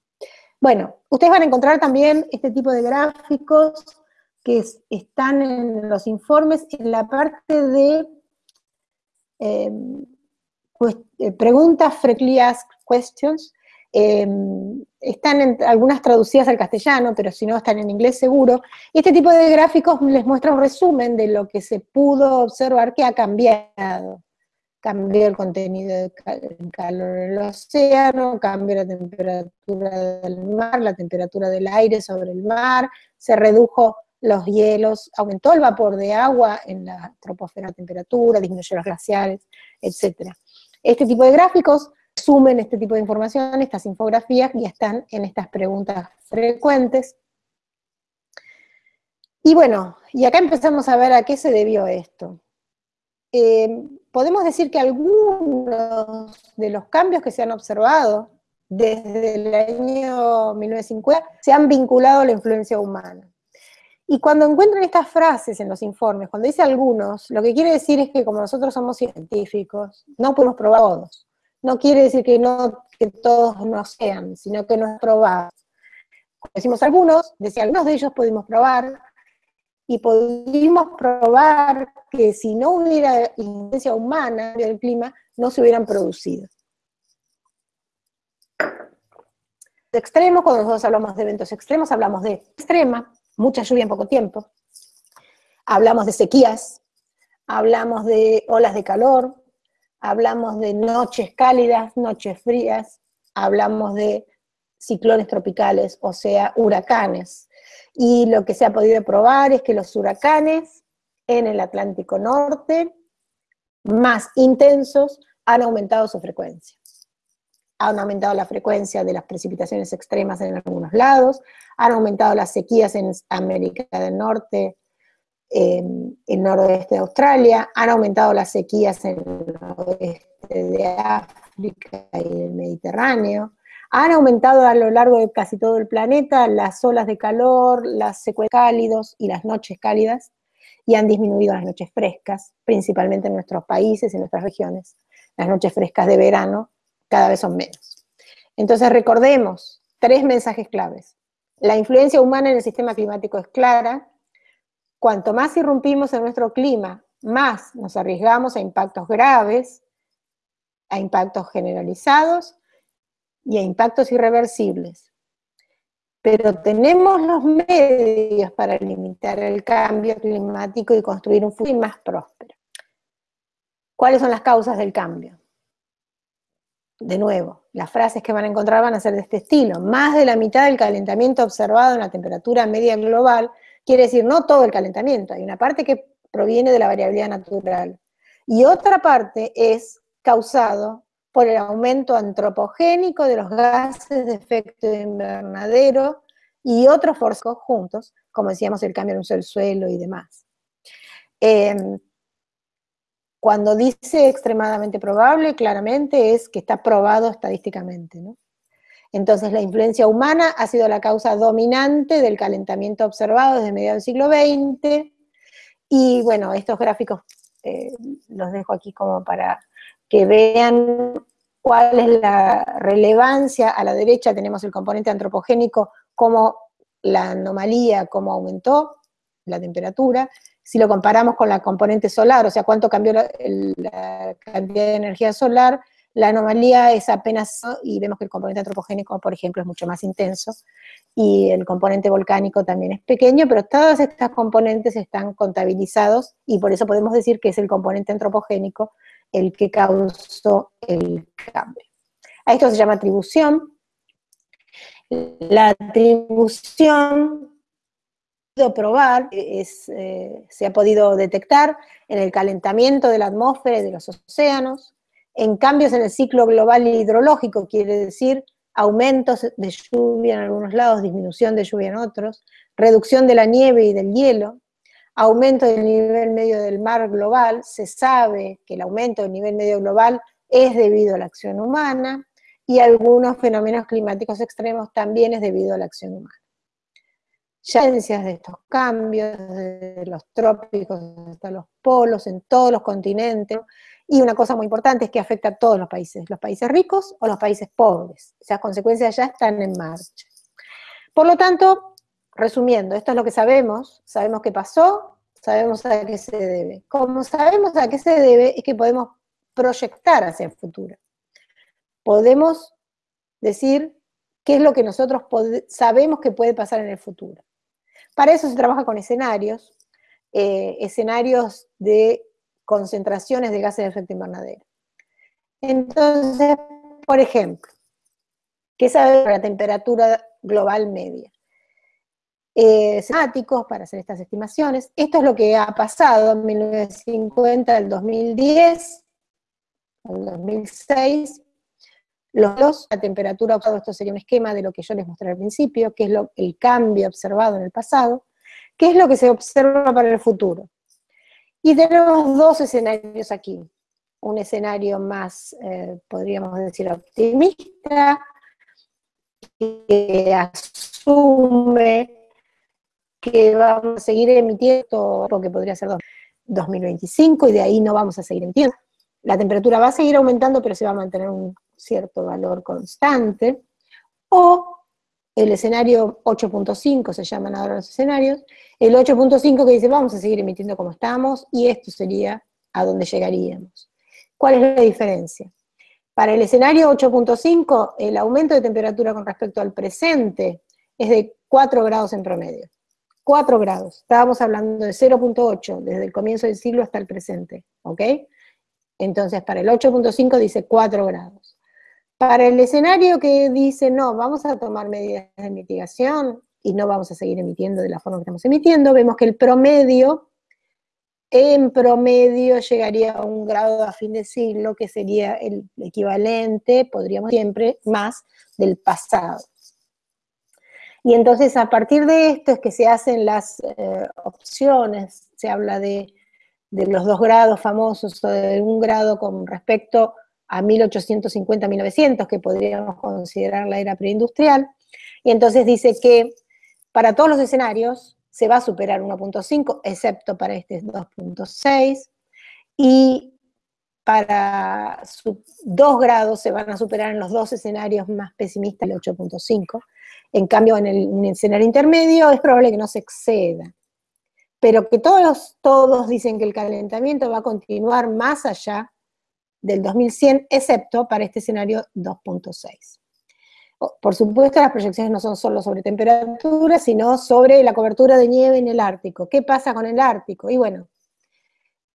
Bueno, ustedes van a encontrar también este tipo de gráficos que están en los informes en la parte de eh, eh, preguntas frequently asked questions, em, están en, algunas traducidas al castellano, pero si no están en inglés seguro. este tipo de gráficos les muestra un resumen de lo que se pudo observar que ha cambiado. Cambió el contenido de calor en el océano, cambió la temperatura del mar, la temperatura del aire sobre el mar, se redujo los hielos, aumentó el vapor de agua en la troposfera temperatura, disminuyó los glaciares, etc. Este tipo de gráficos sumen este tipo de información, estas infografías, y están en estas preguntas frecuentes. Y bueno, y acá empezamos a ver a qué se debió esto. Eh, podemos decir que algunos de los cambios que se han observado desde el año 1950 se han vinculado a la influencia humana. Y cuando encuentran estas frases en los informes, cuando dice algunos, lo que quiere decir es que como nosotros somos científicos, no podemos probar todos. No quiere decir que, no, que todos no sean, sino que no es probado. decimos algunos, decía algunos de ellos pudimos probar, y pudimos probar que si no hubiera influencia humana del clima, no se hubieran producido. De extremos, cuando nosotros hablamos de eventos extremos, hablamos de extrema, mucha lluvia en poco tiempo. Hablamos de sequías, hablamos de olas de calor, hablamos de noches cálidas, noches frías, hablamos de ciclones tropicales, o sea, huracanes. Y lo que se ha podido probar es que los huracanes en el Atlántico Norte, más intensos, han aumentado su frecuencia han aumentado la frecuencia de las precipitaciones extremas en algunos lados, han aumentado las sequías en América del Norte, en el noroeste de Australia, han aumentado las sequías en el noroeste de África y el Mediterráneo, han aumentado a lo largo de casi todo el planeta las olas de calor, las secuelas cálidos y las noches cálidas, y han disminuido las noches frescas, principalmente en nuestros países y nuestras regiones. Las noches frescas de verano cada vez son menos. Entonces recordemos tres mensajes claves. La influencia humana en el sistema climático es clara. Cuanto más irrumpimos en nuestro clima, más nos arriesgamos a impactos graves, a impactos generalizados y a impactos irreversibles. Pero tenemos los medios para limitar el cambio climático y construir un futuro más próspero. ¿Cuáles son las causas del cambio? de nuevo, las frases que van a encontrar van a ser de este estilo. Más de la mitad del calentamiento observado en la temperatura media global, quiere decir no todo el calentamiento, hay una parte que proviene de la variabilidad natural. Y otra parte es causado por el aumento antropogénico de los gases de efecto invernadero y otros forzos juntos, como decíamos, el cambio en uso del suelo y demás. Em, cuando dice extremadamente probable, claramente es que está probado estadísticamente. Entonces la influencia humana ha sido la causa dominante del calentamiento observado desde mediados del siglo XX, y bueno, estos gráficos eh, los dejo aquí como para que vean cuál es la relevancia. A la derecha tenemos el componente antropogénico, como la anomalía, cómo aumentó la temperatura, si lo comparamos con la componente solar, o sea, cuánto cambió la, cantidad de energía solar, la anomalía es apenas, y vemos que el componente antropogénico, por ejemplo, es mucho más intenso, y el componente volcánico también es pequeño, pero todas estas componentes están contabilizados, y por eso podemos decir que es el componente antropogénico el que causó el cambio. A esto se llama atribución. La atribución probar, es, eh, se ha podido detectar en el calentamiento de la atmósfera y de los océanos, en cambios en el ciclo global hidrológico, quiere decir aumentos de lluvia en algunos lados, disminución de lluvia en otros, reducción de la nieve y del hielo, aumento del nivel medio del mar global, se sabe que el aumento del nivel medio global es debido a la acción humana, y algunos fenómenos climáticos extremos también es debido a la acción humana. Ya de estos cambios, desde los trópicos hasta los polos, en todos los continentes, y una cosa muy importante es que afecta a todos los países, los países ricos o los países pobres. Esas consecuencias ya están en marcha. Por lo tanto, resumiendo, esto es lo que sabemos, sabemos qué pasó, sabemos a qué se debe. Como sabemos a qué se debe, es que podemos proyectar hacia el futuro. Podemos decir qué es lo que nosotros sabemos que puede pasar en el futuro. Para eso se trabaja con escenarios, eh, escenarios de concentraciones de gases de efecto invernadero. Entonces, por ejemplo, ¿qué sabe la temperatura global media? Eh, para hacer estas estimaciones. Esto es lo que ha pasado en 1950 al 2010, al 2006. Los, la temperatura observada, esto sería un esquema de lo que yo les mostré al principio, que es lo, el cambio observado en el pasado, qué es lo que se observa para el futuro. Y tenemos dos escenarios aquí. Un escenario más, eh, podríamos decir, optimista, que asume que vamos a seguir emitiendo lo que podría ser 2025 y de ahí no vamos a seguir emitiendo. La temperatura va a seguir aumentando, pero se va a mantener un cierto valor constante. O el escenario 8.5, se llaman ahora los escenarios, el 8.5 que dice vamos a seguir emitiendo como estamos y esto sería a donde llegaríamos. ¿Cuál es la diferencia? Para el escenario 8.5, el aumento de temperatura con respecto al presente es de 4 grados en promedio. 4 grados. Estábamos hablando de 0.8 desde el comienzo del siglo hasta el presente, ¿ok? Entonces, para el 8.5 dice 4 grados. Para el escenario que dice, no, vamos a tomar medidas de mitigación y no vamos a seguir emitiendo de la forma que estamos emitiendo, vemos que el promedio, en promedio llegaría a un grado a fin de siglo, que sería el equivalente, podríamos siempre, más del pasado. Y entonces a partir de esto es que se hacen las eh, opciones, se habla de, de, los dos grados famosos, o de un grado con respecto a 1850-1900, que podríamos considerar la era preindustrial, y entonces dice que para todos los escenarios se va a superar 1.5, excepto para este 2.6, y para 2 grados se van a superar en los dos escenarios más pesimistas, el 8.5, en cambio en el, escenario intermedio es probable que no se exceda, pero que todos, todos dicen que el calentamiento va a continuar más allá del 2100, excepto para este escenario 2.6. Por supuesto, las proyecciones no son solo sobre temperatura, sino sobre la cobertura de nieve en el Ártico. ¿Qué pasa con el Ártico? Y bueno,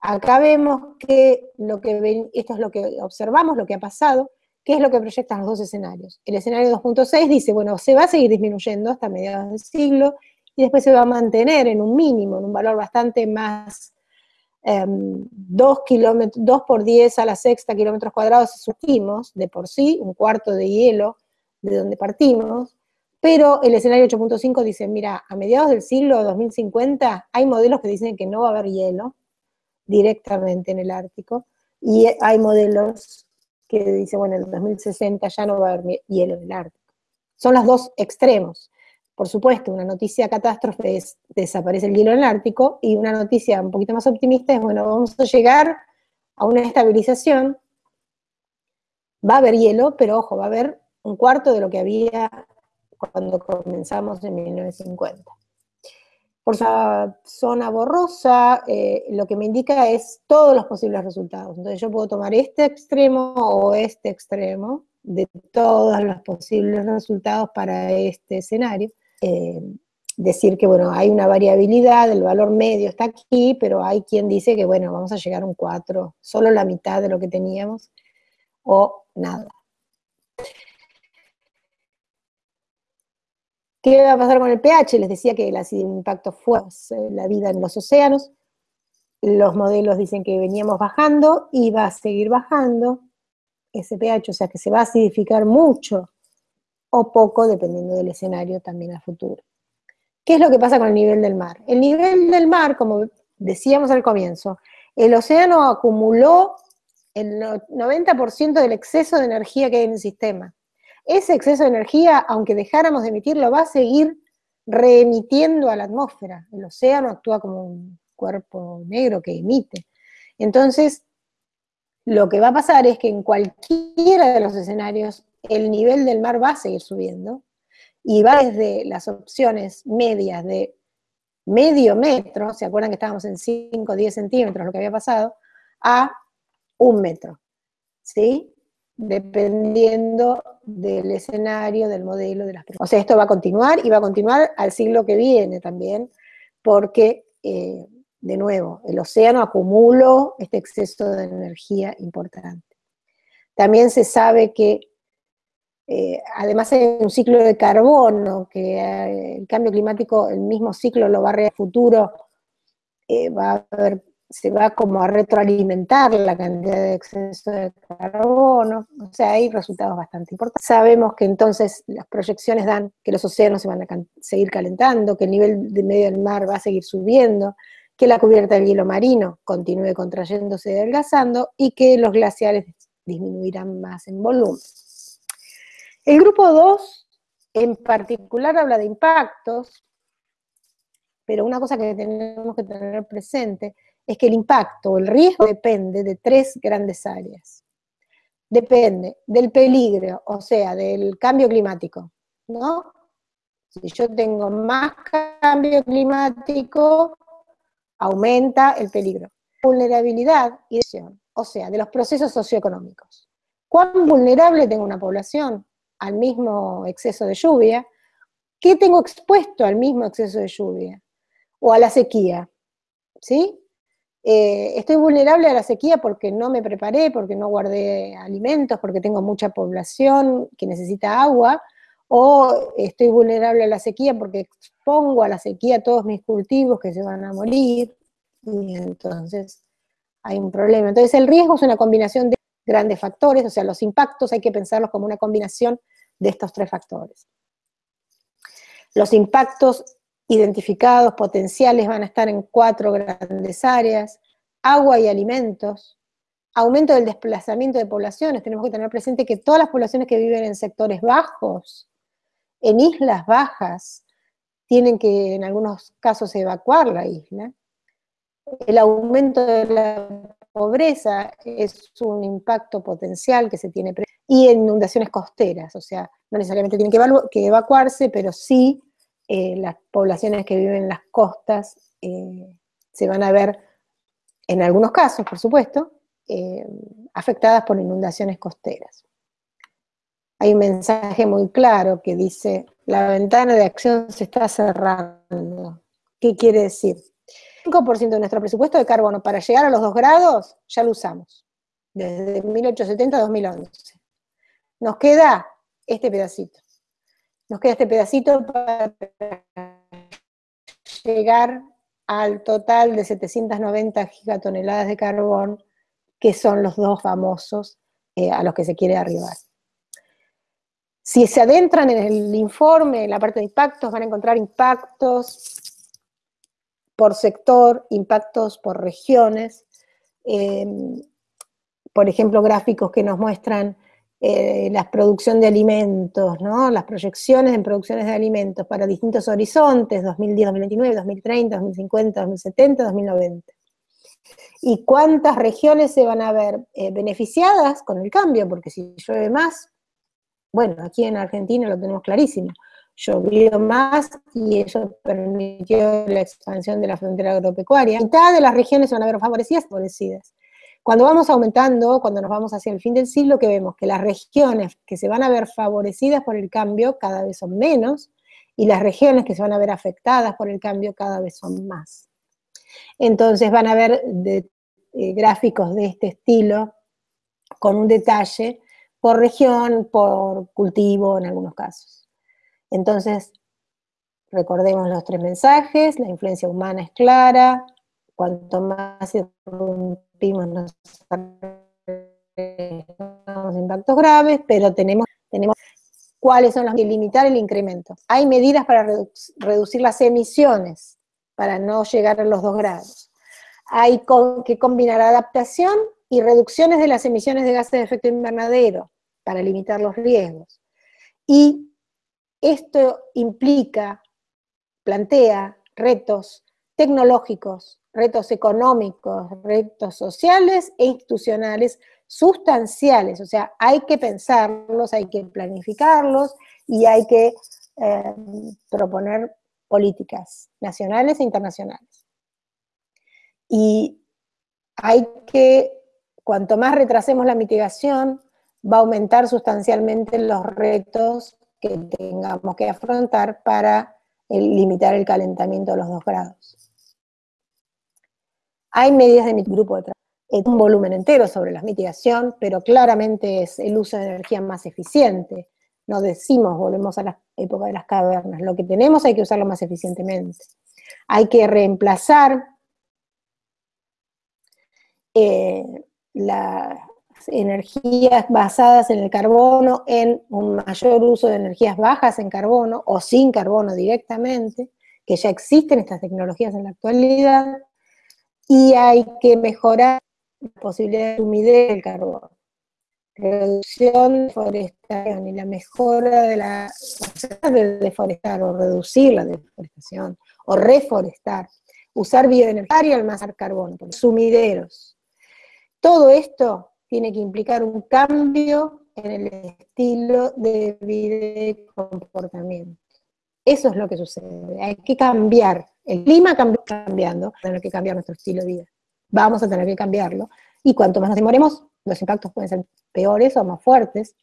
acá vemos que, lo que esto es lo que observamos, lo que ha pasado, ¿qué es lo que proyectan los dos escenarios? El escenario 2.6 dice, bueno, se va a seguir disminuyendo hasta mediados del siglo, y después se va a mantener en un mínimo, en un valor bastante más 2, em, por 10 a la sexta kilómetros cuadrados subimos de por sí, un cuarto de hielo de donde partimos, pero el escenario 8.5 dice, mira, a mediados del siglo 2050 hay modelos que dicen que no va a haber hielo directamente en el Ártico, y hay modelos que dicen, bueno, en el 2060 ya no va a haber hielo en el Ártico. Son los dos extremos. Por supuesto, una noticia catástrofe es desaparece el hielo en el Ártico y una noticia un poquito más optimista es, bueno, vamos a llegar a una estabilización, va a haber hielo, pero ojo, va a haber un cuarto de lo que había cuando comenzamos en 1950. Por esa zona borrosa, eh, lo que me indica es todos los posibles resultados. Entonces yo puedo tomar este extremo o este extremo de todos los posibles resultados para este escenario eh, decir que, bueno, hay una variabilidad, el valor medio está aquí, pero hay quien dice que, bueno, vamos a llegar a un 4, solo la mitad de lo que teníamos, o nada. ¿Qué va a pasar con el pH? Les decía que el impacto fue eh, la vida en los océanos. Los modelos dicen que veníamos bajando y va a seguir bajando. ese pH, o sea que se va a acidificar mucho o poco dependiendo del escenario también a futuro. ¿Qué es lo que pasa con el nivel del mar? El nivel del mar, como decíamos al comienzo, el océano acumuló el 90% del exceso de energía que hay en el sistema. Ese exceso de energía, aunque dejáramos de emitirlo, va a seguir reemitiendo a la atmósfera. El océano actúa como un cuerpo negro que emite. Entonces, lo que va a pasar es que en cualquiera de los escenarios el nivel del mar va a seguir subiendo y va desde las opciones medias de medio metro, ¿se acuerdan que estábamos en 5 o 10 centímetros, lo que había pasado? A un metro, ¿sí? Dependiendo del escenario, del modelo, de las O sea, esto va a continuar y va a continuar al siglo que viene también, porque, eh, de nuevo, el océano acumuló este exceso de energía importante. También se sabe que eh, además hay un ciclo de carbono, que eh, el cambio climático, el mismo ciclo lo va a rear futuro, eh, va a se va como a retroalimentar la cantidad de exceso de carbono, o sea, hay resultados bastante importantes. Sabemos que entonces las proyecciones dan que los océanos se van a seguir calentando, que el nivel de medio del mar va a seguir subiendo, que la cubierta del hielo marino continúe contrayéndose y adelgazando, y que los glaciares disminuirán más en volumen. El grupo 2 en particular habla de impactos, pero una cosa que tenemos que tener presente es que el impacto el riesgo depende de tres grandes áreas. Depende del peligro, o sea, del cambio climático, ¿no? Si yo tengo más cambio climático, aumenta el peligro. Vulnerabilidad y o sea, de los procesos socioeconómicos. ¿Cuán vulnerable tengo una población? Al mismo exceso de lluvia, ¿qué tengo expuesto al mismo exceso de lluvia? O a la sequía, ¿sí? Eh, estoy vulnerable a la sequía porque no me preparé, porque no guardé alimentos, porque tengo mucha población que necesita agua, o estoy vulnerable a la sequía porque expongo a la sequía todos mis cultivos que se van a morir, y entonces hay un problema. Entonces el riesgo es una combinación de grandes factores, o sea, los impactos hay que pensarlos como una combinación de estos tres factores. Los impactos identificados potenciales van a estar en cuatro grandes áreas, agua y alimentos, aumento del desplazamiento de poblaciones, tenemos que tener presente que todas las poblaciones que viven en sectores bajos, en islas bajas, tienen que en algunos casos evacuar la isla. El aumento de la pobreza es un impacto potencial que se tiene y en inundaciones costeras, o sea, no necesariamente tienen que, evacuarse, pero sí eh, las poblaciones que viven en las costas eh, se van a ver, en algunos casos, por supuesto, eh, afectadas por inundaciones costeras. Hay un mensaje muy claro que dice, la ventana de acción se está cerrando. ¿Qué quiere decir? 5% de nuestro presupuesto de carbono para llegar a los 2 grados ya lo usamos, desde 1870 a 2011. Nos queda este pedacito. Nos queda este pedacito para llegar al total de 790 gigatoneladas de carbón, que son los dos famosos eh, a los que se quiere arribar. Si se adentran en el informe, en la parte de impactos, van a encontrar impactos por sector, impactos por regiones, em, por ejemplo, gráficos que nos muestran eh, la producción de alimentos, ¿no? las proyecciones en producciones de alimentos para distintos horizontes, 2010, 2029, 2030, 2050, 2070, 2090. Y cuántas regiones se van a ver eh, beneficiadas con el cambio, porque si llueve más, bueno, aquí en Argentina lo tenemos clarísimo, llovió más y eso permitió la expansión de la frontera agropecuaria. Mitad de las regiones se van a ver favorecidas, favorecidas. Cuando vamos aumentando, cuando nos vamos hacia el fin del siglo, que vemos que las regiones que se van a ver favorecidas por el cambio cada vez son menos, y las regiones que se van a ver afectadas por el cambio cada vez son más. Entonces van a ver eh, gráficos de este estilo, con un detalle por región, por cultivo en algunos casos. Entonces, recordemos los tres mensajes, la influencia humana es clara, cuanto más irrumpimos nos impactos graves, pero tenemos, tenemos cuáles son las que limitar el incremento. Hay medidas para reducir las emisiones, para no llegar a los dos grados. Hay que combinar adaptación y reducciones de las emisiones de gases de efecto invernadero para limitar los riesgos. Y esto implica, plantea retos tecnológicos, retos económicos, retos sociales e institucionales sustanciales, o sea, hay que pensarlos, hay que planificarlos y hay que eh, proponer políticas nacionales e internacionales. Y hay que, cuanto más retrasemos la mitigación, va a aumentar sustancialmente los retos que tengamos que afrontar para limitar el calentamiento a los dos grados. Hay medidas de mi grupo de trabajo un volumen entero sobre la mitigación, pero claramente es el uso de energía más eficiente. No decimos, volvemos a la época de las cavernas, lo que tenemos hay que usarlo más eficientemente. Hay que reemplazar eh, las energías basadas en el carbono en un mayor uso de energías bajas en carbono o sin carbono directamente, que ya existen estas tecnologías en la actualidad, y hay que mejorar la posibilidad de humidez del carbón, reducción de deforestación y la mejora de la de deforestar o reducir la deforestación o reforestar, usar bioenergía y almacenar carbono, sumideros. Todo esto tiene que implicar un cambio en el estilo de vida y comportamiento. Eso es lo que sucede. Hay que cambiar. El clima cambia cambiando, tenemos que cambiar nuestro estilo de vida vamos a tener que cambiarlo. Y cuanto más nos demoremos, los impactos pueden ser peores o más fuertes.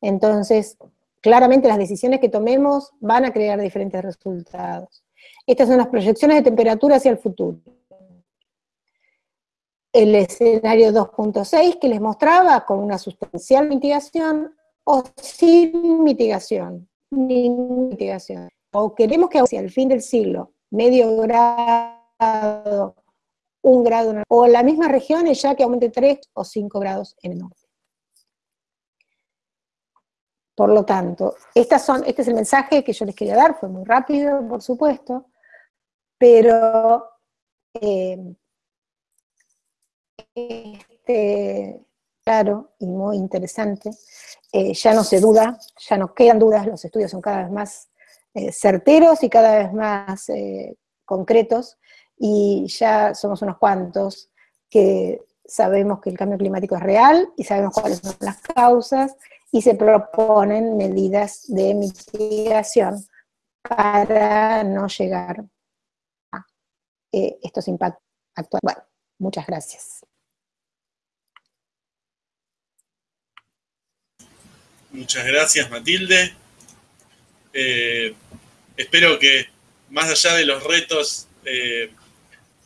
Entonces, claramente las decisiones que tomemos van a crear diferentes resultados. Estas son las proyecciones de temperatura hacia el futuro. El escenario 2.6 que les mostraba con una sustancial mitigación o sin mitigación, mitigación. O queremos que hacia el fin del siglo, medio grado un grado, o la misma región es ya que aumente 3 o 5 grados en el norte. Por lo tanto, estas son, este es el mensaje que yo les quería dar, fue muy rápido, por supuesto, pero eh, este, claro y muy interesante, eh, ya no se duda, ya no quedan dudas, los estudios son cada vez más eh, certeros y cada vez más concretos, y ya somos unos cuantos que sabemos que el cambio climático es real y sabemos cuáles son las causas y se proponen medidas de mitigación para no llegar a eh, estos impactos actuales. Bueno, muchas gracias. Muchas gracias, Matilde. Eh, espero que más allá de los retos eh,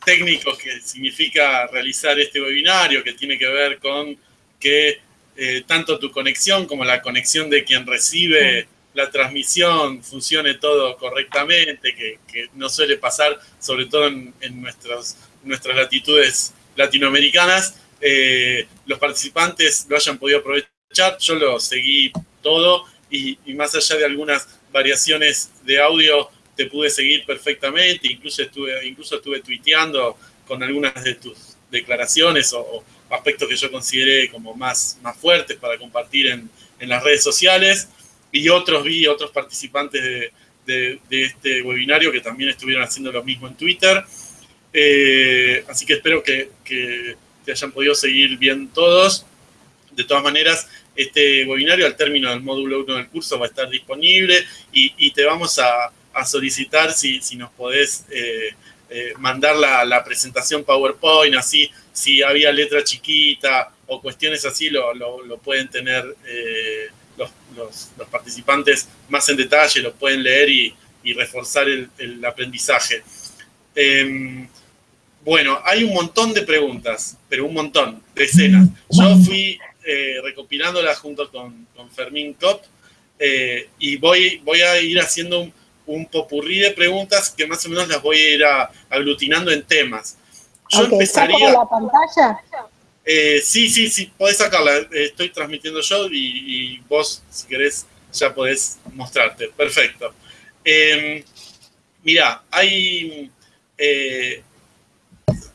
técnicos que significa realizar este webinario, que tiene que ver con que eh, tanto tu conexión como la conexión de quien recibe la transmisión funcione todo correctamente, que, no suele pasar, sobre todo en, nuestras latitudes latinoamericanas, los participantes lo hayan podido aprovechar. Yo lo seguí todo y más allá de algunas variaciones de audio, te pude seguir perfectamente, incluso estuve, incluso estuve tuiteando con algunas de tus declaraciones o, aspectos que yo consideré como más, más fuertes para compartir en, las redes sociales, y otros vi, otros participantes de, este webinario que también estuvieron haciendo lo mismo en Twitter. Eh, así que espero que, te hayan podido seguir bien todos. De todas maneras, este webinario al término del módulo 1 del curso va a estar disponible y te vamos a, a solicitar si, si nos podés eh, eh, mandar la, presentación PowerPoint, así, si había letra chiquita o cuestiones así, lo, pueden tener eh, los, participantes más en detalle, lo pueden leer y, reforzar el, aprendizaje. Em, bueno, hay un montón de preguntas, pero un montón, decenas. Yo fui recopilándolas junto con, Fermín Kopp y voy, voy a ir haciendo un un popurrí de preguntas que más o menos las voy a ir aglutinando en temas. Yo empezaría... la pantalla? Eh, sí, sí, sí, podés sacarla. Estoy transmitiendo yo y, vos, si querés, ya podés mostrarte. Perfecto. Em, mira, hay, eh,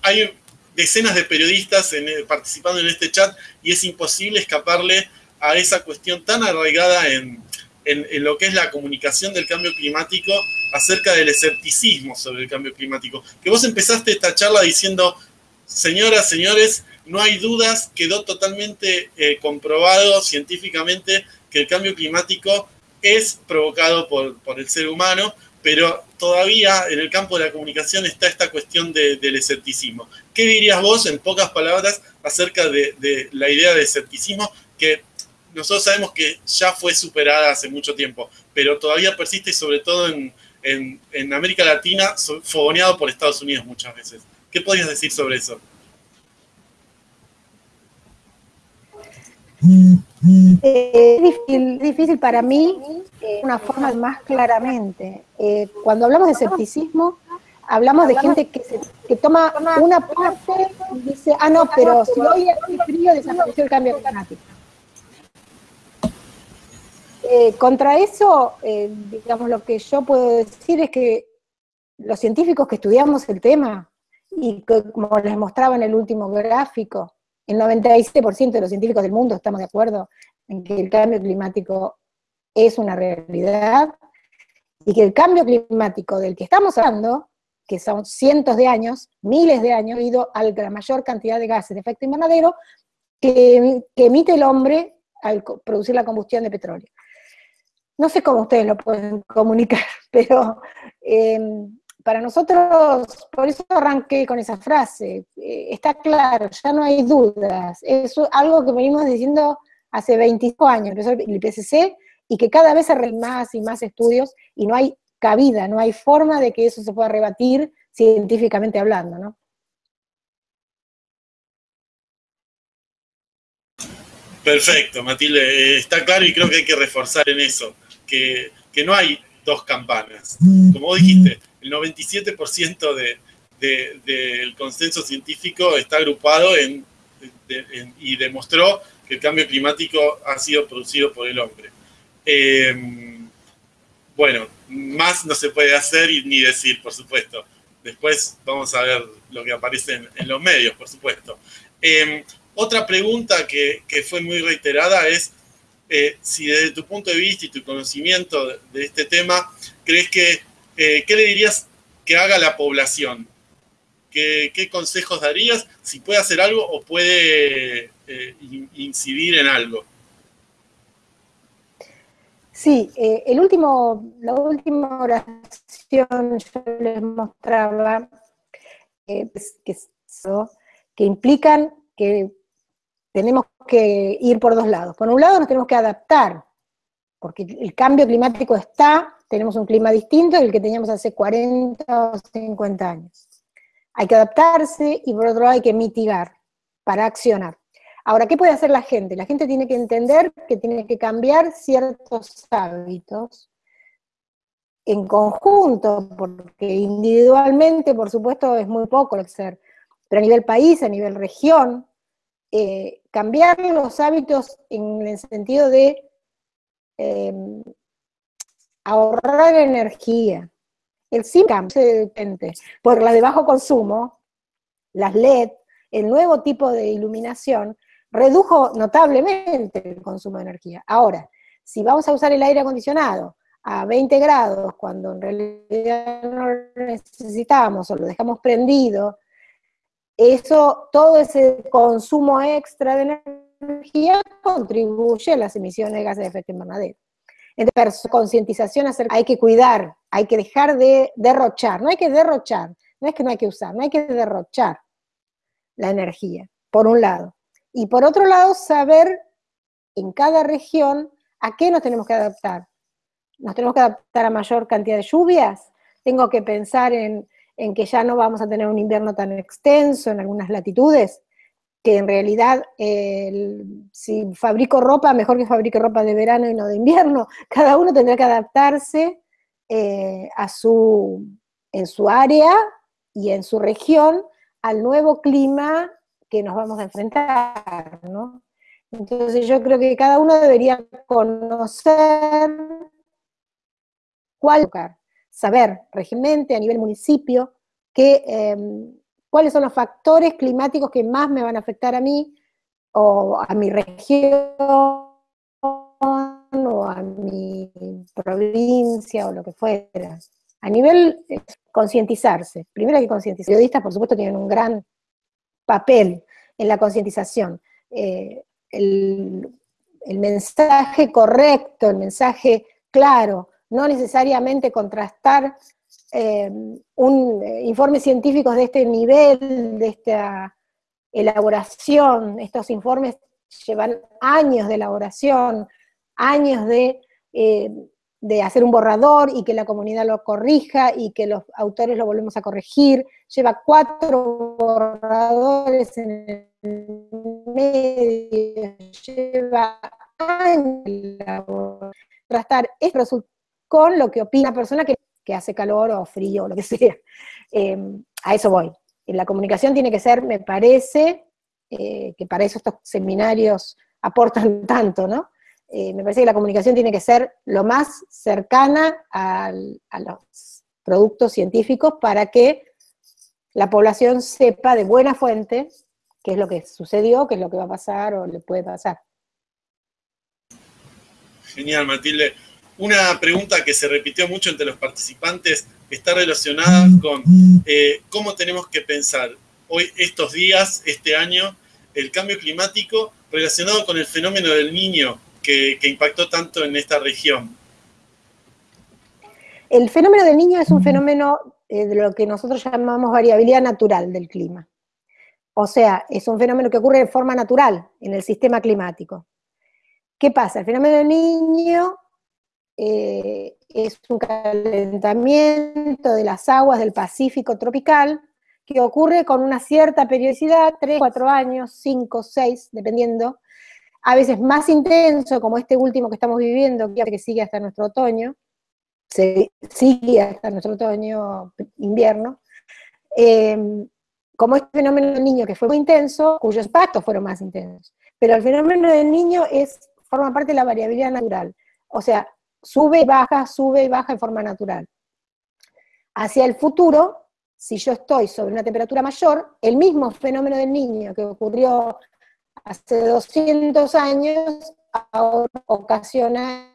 hay decenas de periodistas participando en este chat y es imposible escaparle a esa cuestión tan arraigada en, en, lo que es la comunicación del cambio climático acerca del escepticismo sobre el cambio climático. Que vos empezaste esta charla diciendo, señoras, señores, no hay dudas, quedó totalmente eh, comprobado científicamente que el cambio climático es provocado por, el ser humano, pero todavía en el campo de la comunicación está esta cuestión del escepticismo. ¿Qué dirías vos, en pocas palabras, acerca de, la idea de escepticismo que nosotros sabemos que ya fue superada hace mucho tiempo, pero todavía persiste y sobre todo en, América Latina, fogoneado por Estados Unidos muchas veces. ¿Qué podrías decir sobre eso? Eh, es difícil, para mí eh, una forma más claramente. Eh, cuando hablamos de escepticismo, hablamos de gente que, que toma una parte y dice, ah, no, pero si hoy hace frío desapareció el cambio climático. Eh, contra eso, digamos, lo que yo puedo decir es que los científicos que estudiamos el tema, y como les mostraba en el último gráfico, el 97% de los científicos del mundo estamos de acuerdo en que el cambio climático es una realidad, y que el cambio climático del que estamos hablando, que son cientos de años, miles de años, ido a la mayor cantidad de gases de efecto invernadero que emite el hombre al producir la combustión de petróleo. No sé cómo ustedes lo pueden comunicar, pero em, para nosotros, por eso arranqué con esa frase, eh, está claro, ya no hay dudas, es algo que venimos diciendo hace 25 años, el IPCC, y que cada vez hay más y más estudios, y no hay cabida, no hay forma de que eso se pueda rebatir científicamente hablando, ¿no? Perfecto, Matilde, eh, está claro y creo que hay que reforzar en eso que, no hay dos campanas. Como dijiste, el 97% de, del consenso científico está agrupado en, y demostró que el cambio climático ha sido producido por el hombre. Eh, bueno, más no se puede hacer ni decir, por supuesto. Después vamos a ver lo que aparece en, los medios, por supuesto. Eh, otra pregunta que, que, fue muy reiterada es eh, si desde tu punto de vista y tu conocimiento de, este tema, crees que, eh, ¿qué le dirías que haga la población? ¿Qué, consejos darías? Si puede hacer algo o puede eh, incidir en algo. Sí, el último, la última oración yo les mostraba que implican que tenemos que ir por dos lados. Por un lado nos tenemos que adaptar, porque el cambio climático está, tenemos un clima distinto del que teníamos hace 40 o 50 años. Hay que adaptarse y por otro lado hay que mitigar para accionar. Ahora, ¿qué puede hacer la gente? La gente tiene que entender que tiene que cambiar ciertos hábitos en conjunto, porque individualmente, por supuesto, es muy poco lo que hacer, pero a nivel país, a nivel región, eh, cambiar los hábitos en el sentido de em, ahorrar energía. El SIMCAM por las de bajo consumo, las LED, el nuevo tipo de iluminación, redujo notablemente el consumo de energía. Ahora, si vamos a usar el aire acondicionado a 20 grados cuando en realidad no lo necesitamos o lo dejamos prendido eso, todo ese consumo extra de energía contribuye a las emisiones de gases de efecto invernadero. Entonces, concientización hay que cuidar, hay que dejar de derrochar, no hay que derrochar, no es que no hay que usar, no hay que derrochar la energía, por un lado. Y por otro lado, saber en cada región a qué nos tenemos que adaptar. Nos tenemos que adaptar a mayor cantidad de lluvias, tengo que pensar en en que ya no vamos a tener un invierno tan extenso en algunas latitudes, que en realidad si fabrico ropa, mejor que fabrique ropa de verano y no de invierno, cada uno tendrá que adaptarse eh, a su, en su área y en su región al nuevo clima que nos vamos a enfrentar, ¿no? Entonces yo creo que cada uno debería conocer cuál saber regimento a nivel municipio que, em, cuáles son los factores climáticos que más me van a afectar a mí o a mi región o a mi provincia o lo que fuera. A nivel eh, concientizarse, primero hay que concientizar. Periodistas, por supuesto, tienen un gran papel en la concientización. Eh, el, mensaje correcto, el mensaje claro, no necesariamente contrastar eh, un informe científico de este nivel, de esta elaboración, estos informes llevan años de elaboración, años de, eh, de, hacer un borrador y que la comunidad lo corrija y que los autores lo volvemos a corregir. Lleva cuatro borradores en el medio, lleva años contrastar esto con lo que opina la persona que, hace calor o frío o lo que sea. Eh, a eso voy. La comunicación tiene que ser, me parece, eh, que para eso estos seminarios aportan tanto, ¿no? Eh, me parece que la comunicación tiene que ser lo más cercana a los productos científicos para que la población sepa de buena fuente qué es lo que sucedió, qué es lo que va a pasar o le puede pasar. Genial, Matilde. Una pregunta que se repitió mucho entre los participantes está relacionada con eh, cómo tenemos que pensar hoy, estos días, este año, el cambio climático relacionado con el fenómeno del niño que, impactó tanto en esta región. El fenómeno del niño es un fenómeno eh, de lo que nosotros llamamos variabilidad natural del clima. O sea, es un fenómeno que ocurre de forma natural en el sistema climático. ¿Qué pasa? El fenómeno del niño eh, es un calentamiento de las aguas del Pacífico tropical que ocurre con una cierta periodicidad, 3, 4 años, 5, 6, dependiendo, a veces más intenso, como este último que estamos viviendo, que sigue hasta nuestro otoño, sigue hasta nuestro otoño, invierno, em, como este fenómeno del niño que fue muy intenso, cuyos impactos fueron más intensos. Pero el fenómeno del niño es, forma parte de la variabilidad natural. O sea, sube y baja, sube y baja en forma natural. Hacia el futuro, si yo estoy sobre una temperatura mayor, el mismo fenómeno del niño que ocurrió hace 200 años, ahora ocasiona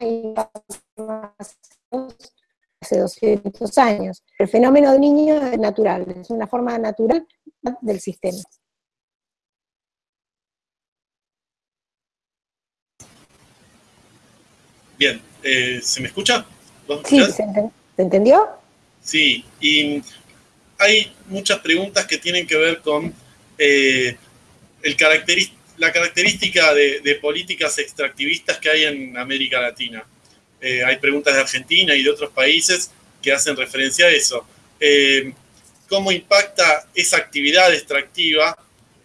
hace 200 años. El fenómeno del niño es natural, es una forma natural del sistema. Bien, eh, ¿se me escucha? Sí, ¿se, entendió? Sí, y hay muchas preguntas que tienen que ver con eh, el la característica de, políticas extractivistas que hay en América Latina. Eh, hay preguntas de Argentina y de otros países que hacen referencia a eso. ¿Cómo impacta esa actividad extractiva?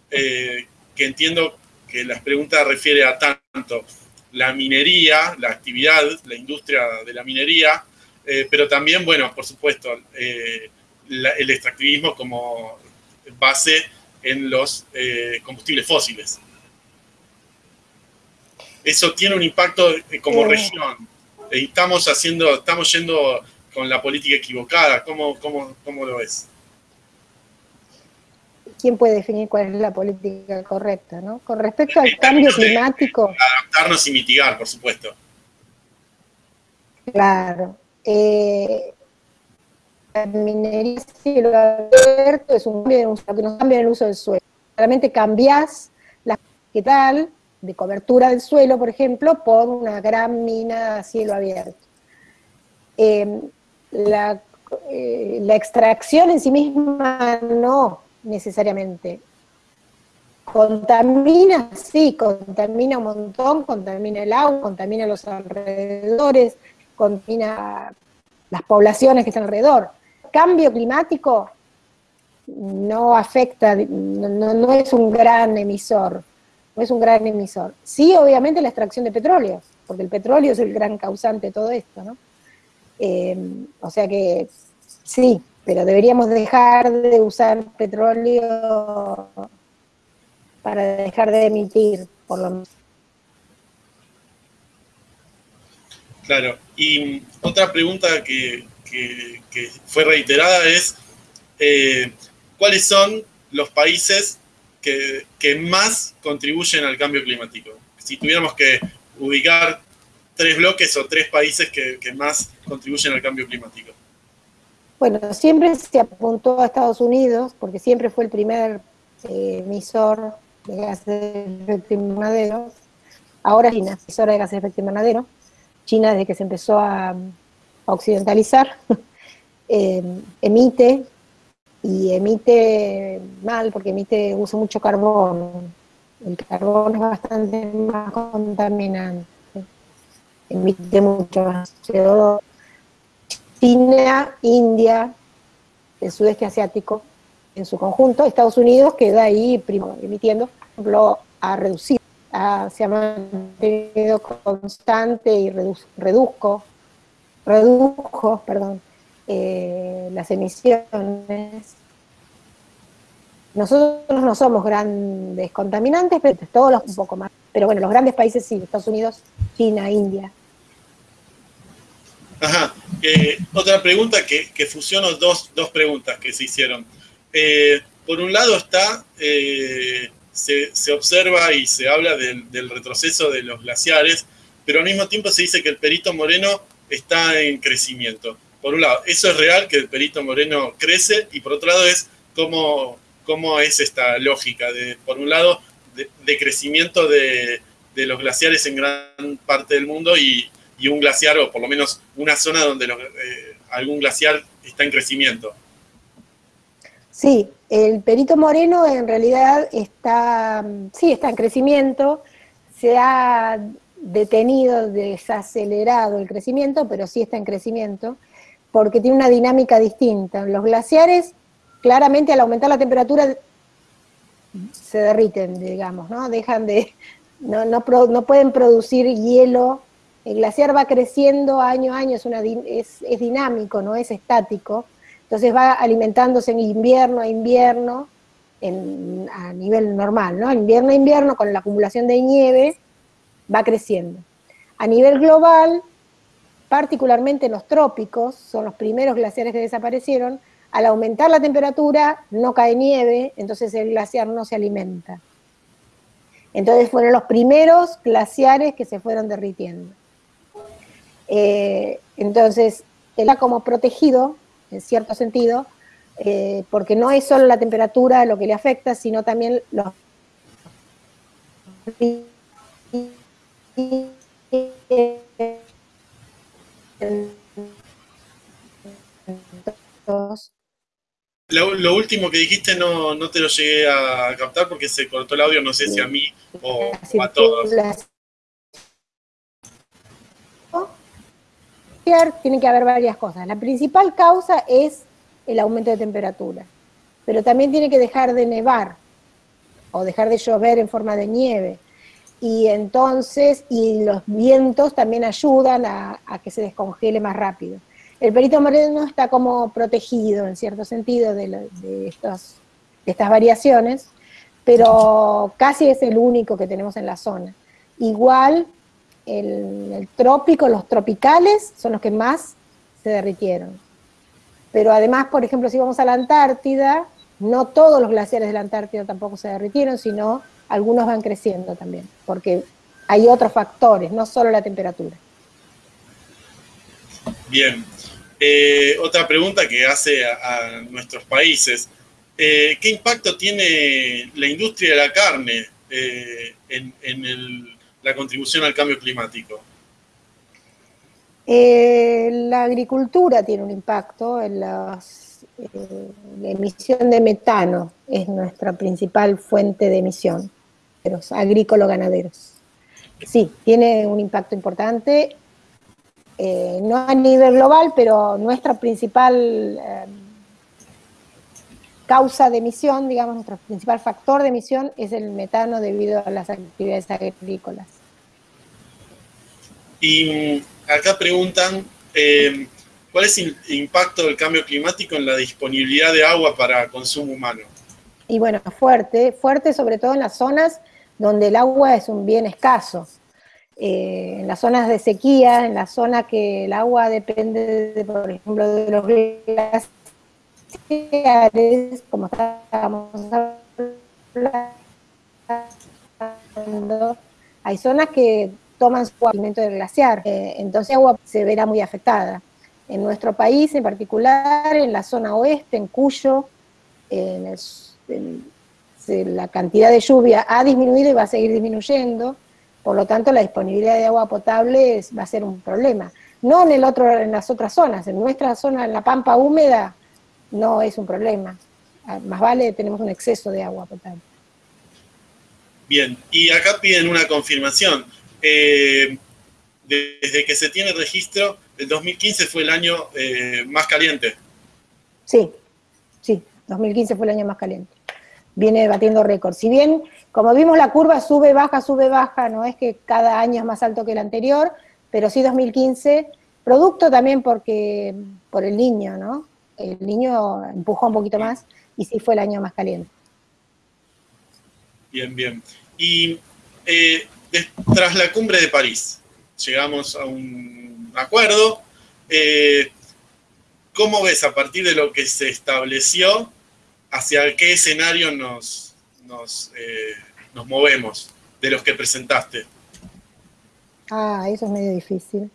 que entiendo que las preguntas refiere a tanto la minería, la actividad, la industria de la minería, eh, pero también, bueno, por supuesto, eh, el extractivismo como base en los eh, combustibles fósiles. Eso tiene un impacto como región. Estamos haciendo, estamos yendo con la política equivocada. ¿Cómo, cómo, cómo lo ves? ¿Quién puede definir cuál es la política correcta? ¿no? Con respecto al cambio climático... Adaptarnos y mitigar, por supuesto. Claro. Eh, la minería cielo abierto es un cambio que nos cambia el uso del suelo. Realmente cambias la ¿qué tal? de cobertura del suelo, por ejemplo, por una gran mina a cielo abierto. Eh, la, eh, la extracción en sí misma no, necesariamente. Contamina, sí, contamina un montón, contamina el agua, contamina los alrededores, contamina las poblaciones que están alrededor. Cambio climático no afecta, no, no es un gran emisor, no es un gran emisor. Sí, obviamente la extracción de petróleo, porque el petróleo es el gran causante de todo esto, ¿no? Eh, o sea que sí, pero deberíamos dejar de usar petróleo para dejar de emitir, por lo menos. Claro, y otra pregunta que, fue reiterada es, eh, ¿cuáles son los países que, más contribuyen al cambio climático? Si tuviéramos que ubicar tres bloques o tres países que, más contribuyen al cambio climático. Bueno, siempre se apuntó a Estados Unidos, porque siempre fue el primer eh, emisor de gases de efecto invernadero. Ahora China, emisora de gases de efecto invernadero. China, desde que se empezó a, occidentalizar, eh, emite y emite mal porque emite, usa mucho carbón. El carbón es bastante más contaminante, emite mucho más CO2. China, India, el sudeste asiático en su conjunto, Estados Unidos queda ahí primo, emitiendo, por ejemplo, a reducir, se ha mantenido constante y reduzco, redujo, perdón, eh, las emisiones. Nosotros no somos grandes contaminantes, pero todos los un poco más. Pero bueno, los grandes países sí, Estados Unidos, China, India. Ajá. Eh, otra pregunta que, que fusiono dos, preguntas que se hicieron. Eh, por un lado está, se, observa y se habla del, retroceso de los glaciares, pero al mismo tiempo se dice que el Perito Moreno está en crecimiento por un lado, eso es real que el Perito Moreno crece y por otro lado es cómo, cómo es esta lógica de, por un lado, de, crecimiento de, los glaciares en gran parte del mundo y, un glaciar o por lo menos una zona donde eh, algún glaciar está en crecimiento. Sí, el Perito Moreno en realidad está, sí, está en crecimiento, se ha detenido, desacelerado el crecimiento, pero sí está en crecimiento porque tiene una dinámica distinta. Los glaciares, claramente al aumentar la temperatura, se derriten, digamos, ¿no? Dejan de, no, no, pueden producir hielo. El glaciar va creciendo año a año, es, dinámico, no es estático. Entonces va alimentándose en invierno a invierno, a nivel normal, ¿no? Invierno a invierno, con la acumulación de nieve, va creciendo. A nivel global, particularmente en los trópicos, son los primeros glaciares que desaparecieron, al aumentar la temperatura no cae nieve, entonces el glaciar no se alimenta. Entonces fueron los primeros glaciares que se fueron derritiendo. Eh, entonces, está como protegido, en cierto sentido, eh, porque no es solo la temperatura lo que le afecta, sino también los lo, último que dijiste no, no te lo llegué a captar porque se cortó el audio, no sé si a mí o, a todos. Tiene que haber varias cosas. La principal causa es el aumento de temperatura, pero también tiene que dejar de nevar o dejar de llover en forma de nieve y entonces, y los vientos también ayudan a, que se descongele más rápido. El perito moreno está como protegido en cierto sentido de, estas variaciones, pero casi es el único que tenemos en la zona. Igual el, el, trópico, los tropicales son los que más se derritieron. Pero además, por ejemplo, si vamos a la Antártida, no todos los glaciares de la Antártida tampoco se derritieron, sino algunos van creciendo también, porque hay otros factores, no solo la temperatura. Bien. Eh, otra pregunta que hace a, nuestros países. Eh, ¿Qué impacto tiene la industria de la carne eh, en, la contribución al cambio climático? la agricultura tiene un impacto en las, la emisión de metano, es nuestra principal fuente de emisión agrícola-ganaderos. Sí, tiene un impacto importante, eh, no a nivel global, pero nuestra principal eh, causa de emisión, digamos, nuestro principal factor de emisión es el metano debido a las actividades agrícolas. Y mm, acá preguntan, eh, ¿cuál es el impacto del cambio climático en la disponibilidad de agua para consumo humano? Y bueno, fuerte, fuerte sobre todo en las zonas donde el agua es un bien escaso. Eh, en las zonas de sequía, en las zonas que el agua depende, de, por ejemplo, de los glaciares, como estábamos hablando, hay zonas que toman su alimento del glaciar, eh, entonces agua se verá muy afectada. En nuestro país en particular, en la zona oeste, en Cuyo, en la cantidad de lluvia ha disminuido y va a seguir disminuyendo, por lo tanto la disponibilidad de agua potable va a ser un problema. No en, el otro, en las otras zonas, en nuestra zona, en la pampa húmeda, no es un problema. Ah, más vale tenemos un exceso de agua potable. Bien, y acá piden una confirmación. Eh, desde que se tiene registro, el 2015 fue el año eh, más caliente. Sí, sí, 2015 fue el año más caliente. Viene batiendo récords. Si bien, como vimos, la curva sube, baja, sube, baja, no es que cada año es más alto que el anterior, pero sí 2015, producto también porque por el niño, ¿no? El niño empujó un poquito más y sí fue el año más caliente. Bien, bien. Y eh, tras la cumbre de París, llegamos a un acuerdo. Eh, ¿Cómo ves a partir de lo que se estableció, hacia qué escenario nos, nos, eh, movemos de los que presentaste? Ah, eso es medio difícil.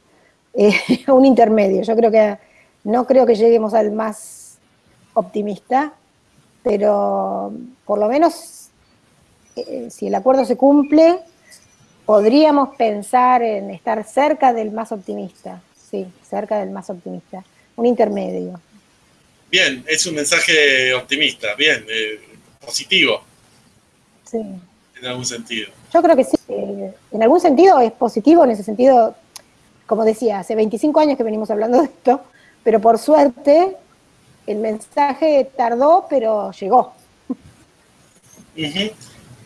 un intermedio. Yo creo que no creo que lleguemos al más optimista, pero por lo menos eh, si el acuerdo se cumple, podríamos pensar en estar cerca del más optimista, sí, cerca del más optimista, un intermedio. Bien, es un mensaje optimista, bien, eh, positivo. Sí. En algún sentido. Yo creo que sí, eh, en algún sentido es positivo, en ese sentido, como decía, hace 25 años que venimos hablando de esto, pero por suerte el mensaje tardó, pero llegó.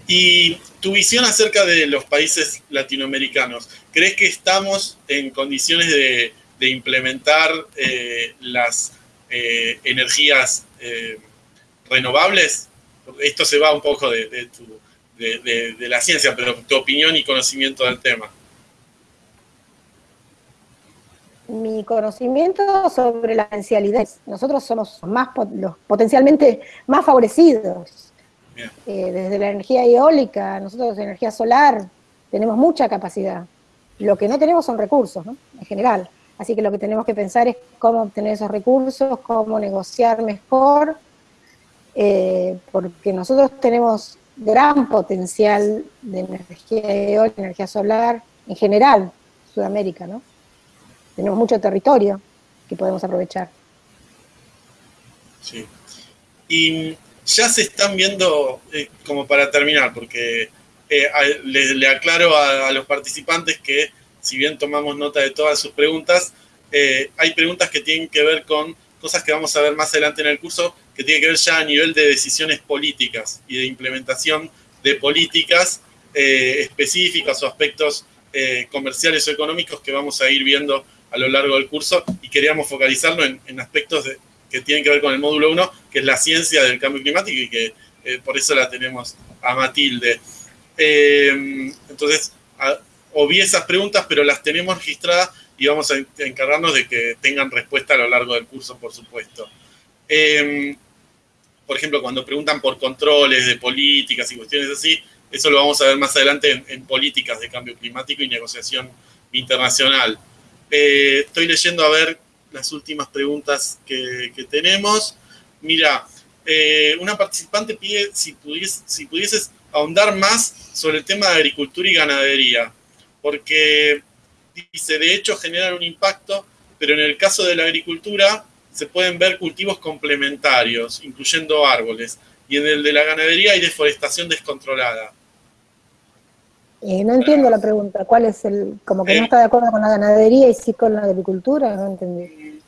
Y tu visión acerca de los países latinoamericanos, ¿crees que estamos en condiciones de, implementar eh, las eh, energías eh, renovables? Esto se va un poco de, la ciencia, pero tu opinión y conocimiento del tema. Mi conocimiento sobre la potencialidad. Nosotros somos más los potencialmente más favorecidos eh, desde la energía eólica, nosotros de energía solar, tenemos mucha capacidad. Lo que no tenemos son recursos, ¿no? En general. Así que lo que tenemos que pensar es cómo obtener esos recursos, cómo negociar mejor, eh, porque nosotros tenemos gran potencial de energía eólica, energía solar, en general, Sudamérica, ¿no? Tenemos mucho territorio que podemos aprovechar. Sí. Y ya se están viendo, eh, como para terminar, porque eh, le, aclaro a, los participantes que si bien tomamos nota de todas sus preguntas, eh, hay preguntas que tienen que ver con cosas que vamos a ver más adelante en el curso, que tienen que ver ya a nivel de decisiones políticas y de implementación de políticas específicas o aspectos comerciales o económicos que vamos a ir viendo a lo largo del curso y queríamos focalizarlo en aspectos que tienen que ver con el módulo 1, que es la ciencia del cambio climático y que eh, por eso la tenemos a Matilde. Eh, entonces, obvié esas preguntas, pero las tenemos registradas y vamos a encargarnos de que tengan respuesta a lo largo del curso, por supuesto. Eh, por ejemplo, cuando preguntan por controles de políticas y cuestiones así, eso lo vamos a ver más adelante en, políticas de cambio climático y negociación internacional. Estoy leyendo a ver las últimas preguntas que, tenemos. Mira, eh, una participante pide si, si pudieses ahondar más sobre el tema de agricultura y ganadería, porque dice, de hecho generan un impacto, pero en el caso de la agricultura se pueden ver cultivos complementarios, incluyendo árboles, y en el de la ganadería hay deforestación descontrolada. Eh, no entiendo la pregunta. ¿Cuál es el.? Como que no eh, está de acuerdo con la ganadería y sí con la agricultura, no entendí.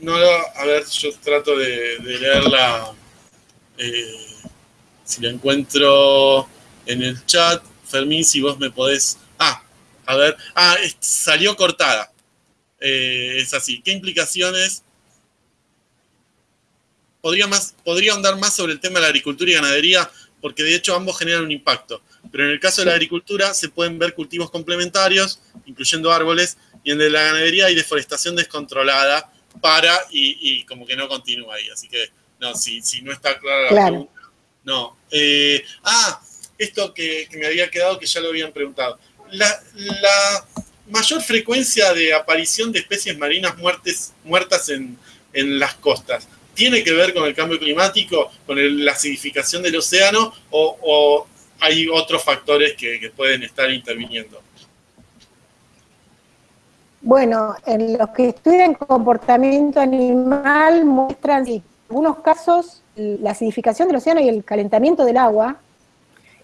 No, a ver, yo trato de, leerla. Eh, si la encuentro en el chat. Fermín, si vos me podés. Ah, a ver. Ah, salió cortada. es así. ¿Qué implicaciones podría, más, podría ahondar más sobre el tema de la agricultura y ganadería, porque de hecho ambos generan un impacto. Pero en el caso de la agricultura se pueden ver cultivos complementarios, incluyendo árboles, y en el de la ganadería hay deforestación descontrolada para y, como que no continúa ahí. Así que, no, si, si no está clara la pregunta, no. Eh, ah, esto que, me había quedado que ya lo habían preguntado. La, mayor frecuencia de aparición de especies marinas muertes, muertas en, las costas, ¿tiene que ver con el cambio climático, con la acidificación del océano o, hay otros factores que, pueden estar interviniendo? Bueno, en los que estudian comportamiento animal muestran, en algunos casos, la acidificación del océano y el calentamiento del agua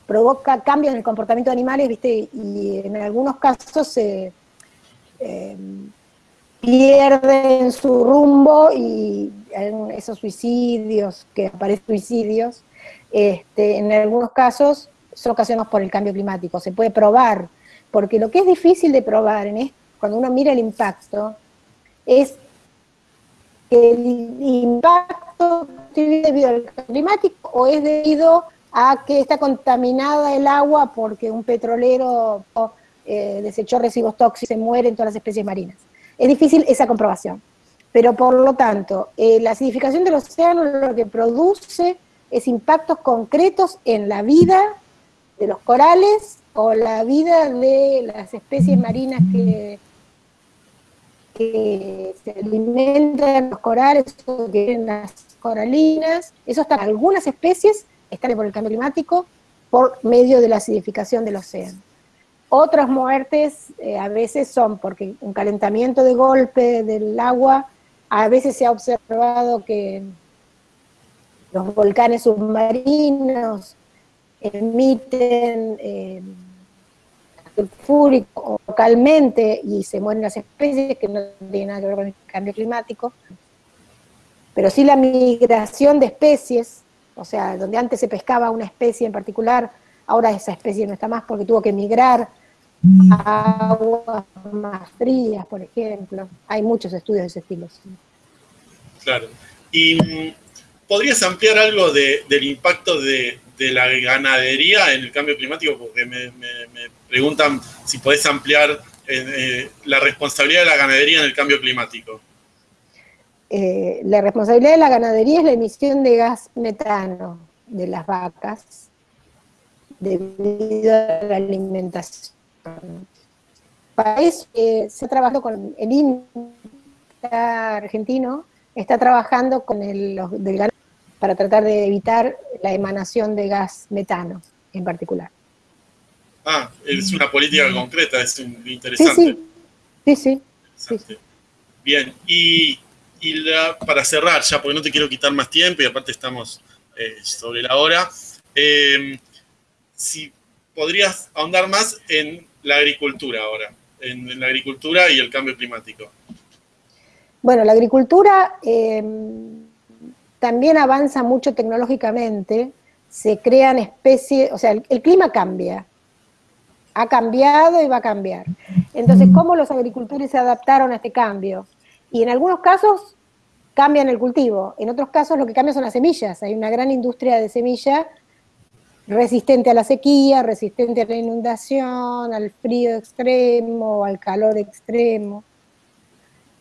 provoca cambios en el comportamiento de animales, ¿viste? Y en algunos casos se eh, pierden su rumbo y esos suicidios, que aparecen suicidios, este, en algunos casos son ocasionados por el cambio climático. Se puede probar, porque lo que es difícil de probar en esto, cuando uno mira el impacto, es que el impacto es debido al cambio climático o es debido a que está contaminada el agua porque un petrolero eh, desechó residuos tóxicos y se mueren todas las especies marinas. Es difícil esa comprobación. Pero por lo tanto, eh, la acidificación del océano lo que produce es impactos concretos en la vida de los corales o la vida de las especies marinas que, que se alimentan los corales o que viven las coralinas. Eso está algunas especies están por el cambio climático por medio de la acidificación del océano. Otras muertes eh, a veces son porque un calentamiento de golpe del agua, a veces se ha observado que los volcanes submarinos emiten eh, localmente y se mueren las especies que no tienen nada que ver con el cambio climático, pero sí la migración de especies o sea, donde antes se pescaba una especie en particular, ahora esa especie no está más porque tuvo que migrar a aguas más frías, por ejemplo. Hay muchos estudios de ese estilo. Claro. ¿Y podrías ampliar algo del impacto de, la ganadería en el cambio climático? Porque me, preguntan si podés ampliar eh, eh, la responsabilidad de la ganadería en el cambio climático. Eh, la responsabilidad de la ganadería es la emisión de gas metano de las vacas debido a la alimentación. Para eso se ha trabajado con el INTA argentino, está trabajando con el del ganado para tratar de evitar la emanación de gas metano en particular. Ah, es una política concreta, es interesante. Sí, sí. sí, sí. Bien, y y para cerrar ya, porque no te quiero quitar más tiempo y aparte estamos eh, sobre la hora, eh, si podrías ahondar más en la agricultura ahora, en, la agricultura y el cambio climático. Bueno, la agricultura eh, también avanza mucho tecnológicamente, se crean especies, o sea, el clima cambia, ha cambiado y va a cambiar. Entonces, ¿cómo los agricultores se adaptaron a este cambio? Y en algunos casos cambian el cultivo, en otros casos lo que cambia son las semillas. Hay una gran industria de semilla resistente a la sequía, resistente a la inundación, al frío extremo, al calor extremo.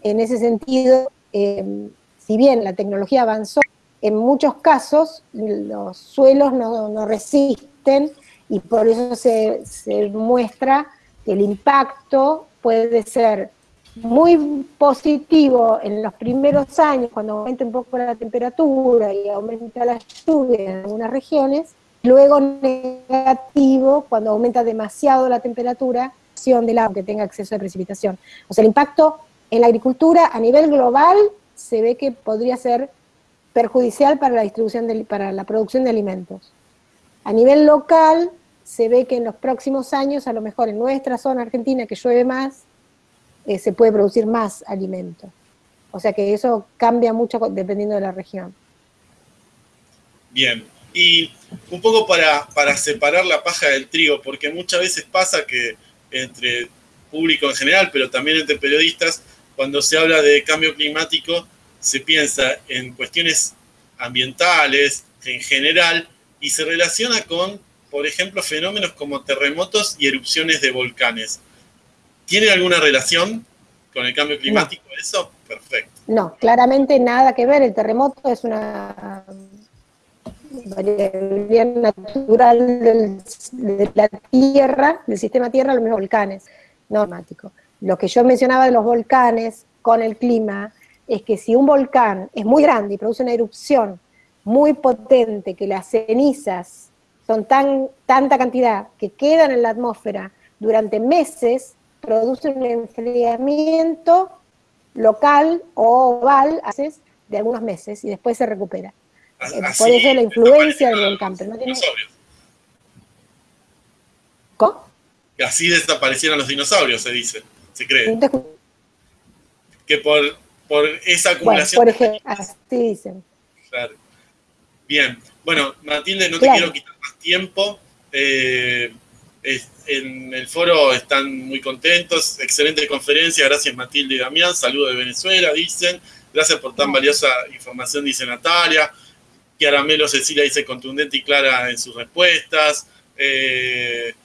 En ese sentido, em, si bien la tecnología avanzó, en muchos casos los suelos no, resisten y por eso se, muestra que el impacto puede ser muy positivo en los primeros años, cuando aumenta un poco la temperatura y aumenta la lluvia en algunas regiones, luego negativo cuando aumenta demasiado la temperatura del agua que tenga acceso a precipitación. O sea, el impacto en la agricultura a nivel global se ve que podría ser perjudicial para la distribución de, para la producción de alimentos. A nivel local se ve que en los próximos años, a lo mejor en nuestra zona argentina que llueve más, eh, se puede producir más alimento. O sea que eso cambia mucho dependiendo de la región. Bien, y un poco para, para separar la paja del trigo, porque muchas veces pasa que entre público en general, pero también entre periodistas, cuando se habla de cambio climático, se piensa en cuestiones ambientales en general y se relaciona con, por ejemplo, fenómenos como terremotos y erupciones de volcanes. ¿Tiene alguna relación con el cambio climático eso? Perfecto. No, claramente nada que ver. El terremoto es una variabilidad natural de la Tierra, del sistema Tierra, los mismos volcanes, no Lo que yo mencionaba de los volcanes con el clima es que si un volcán es muy grande y produce una erupción muy potente, que las cenizas son tan, tanta cantidad que quedan en la atmósfera durante meses, produce un enfriamiento local o oval de algunos meses y después se recupera. Eh, por eso la influencia del volcán. Pero no tiene... ¿Cómo? Así desaparecieron los dinosaurios, se dice, se cree. Que por, por esa acumulación... por ejemplo, así dicen. Claro. Bien, bueno, Matilde, no te quiero quitar más tiempo. Eh, en el foro están muy contentos, excelente conferencia, gracias Matilde y Damián, saludos de Venezuela, dicen, gracias por tan valiosa información, dice Natalia, Melo Cecilia dice contundente y clara en sus respuestas, eh,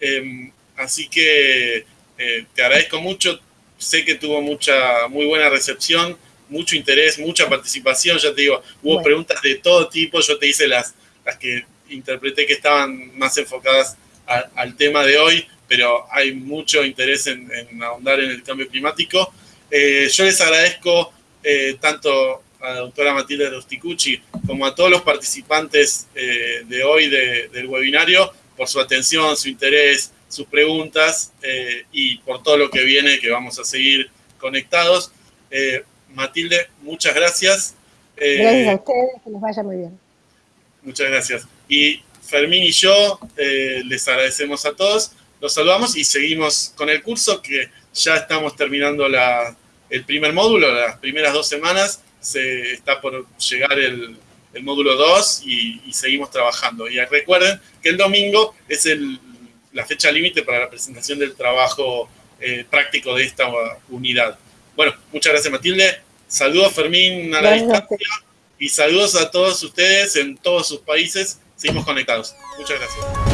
em, así que eh, te agradezco mucho, sé que tuvo mucha, muy buena recepción, mucho interés, mucha participación, ya te digo, hubo preguntas de todo tipo, yo te hice las, las que interpreté que estaban más enfocadas al tema de hoy, pero hay mucho interés en, ahondar en el cambio climático. Eh, yo les agradezco eh, tanto a la doctora Matilde Rosticucci como a todos los participantes eh, de hoy del webinario por su atención, su interés, sus preguntas y por todo lo que viene, que vamos a seguir conectados. Matilde, muchas gracias. gracias a ustedes, que les vaya muy bien. Muchas gracias. Y Fermín y yo eh, les agradecemos a todos, los saludamos y seguimos con el curso que ya estamos terminando el primer módulo, las primeras dos semanas, se está por llegar el, módulo 2 y, seguimos trabajando. Y recuerden que el domingo es la fecha límite para la presentación del trabajo eh, práctico de esta unidad. Bueno, muchas gracias Matilde. Saludos Fermín a la distancia y saludos a todos ustedes en todos sus países Seguimos conectados. Muchas gracias.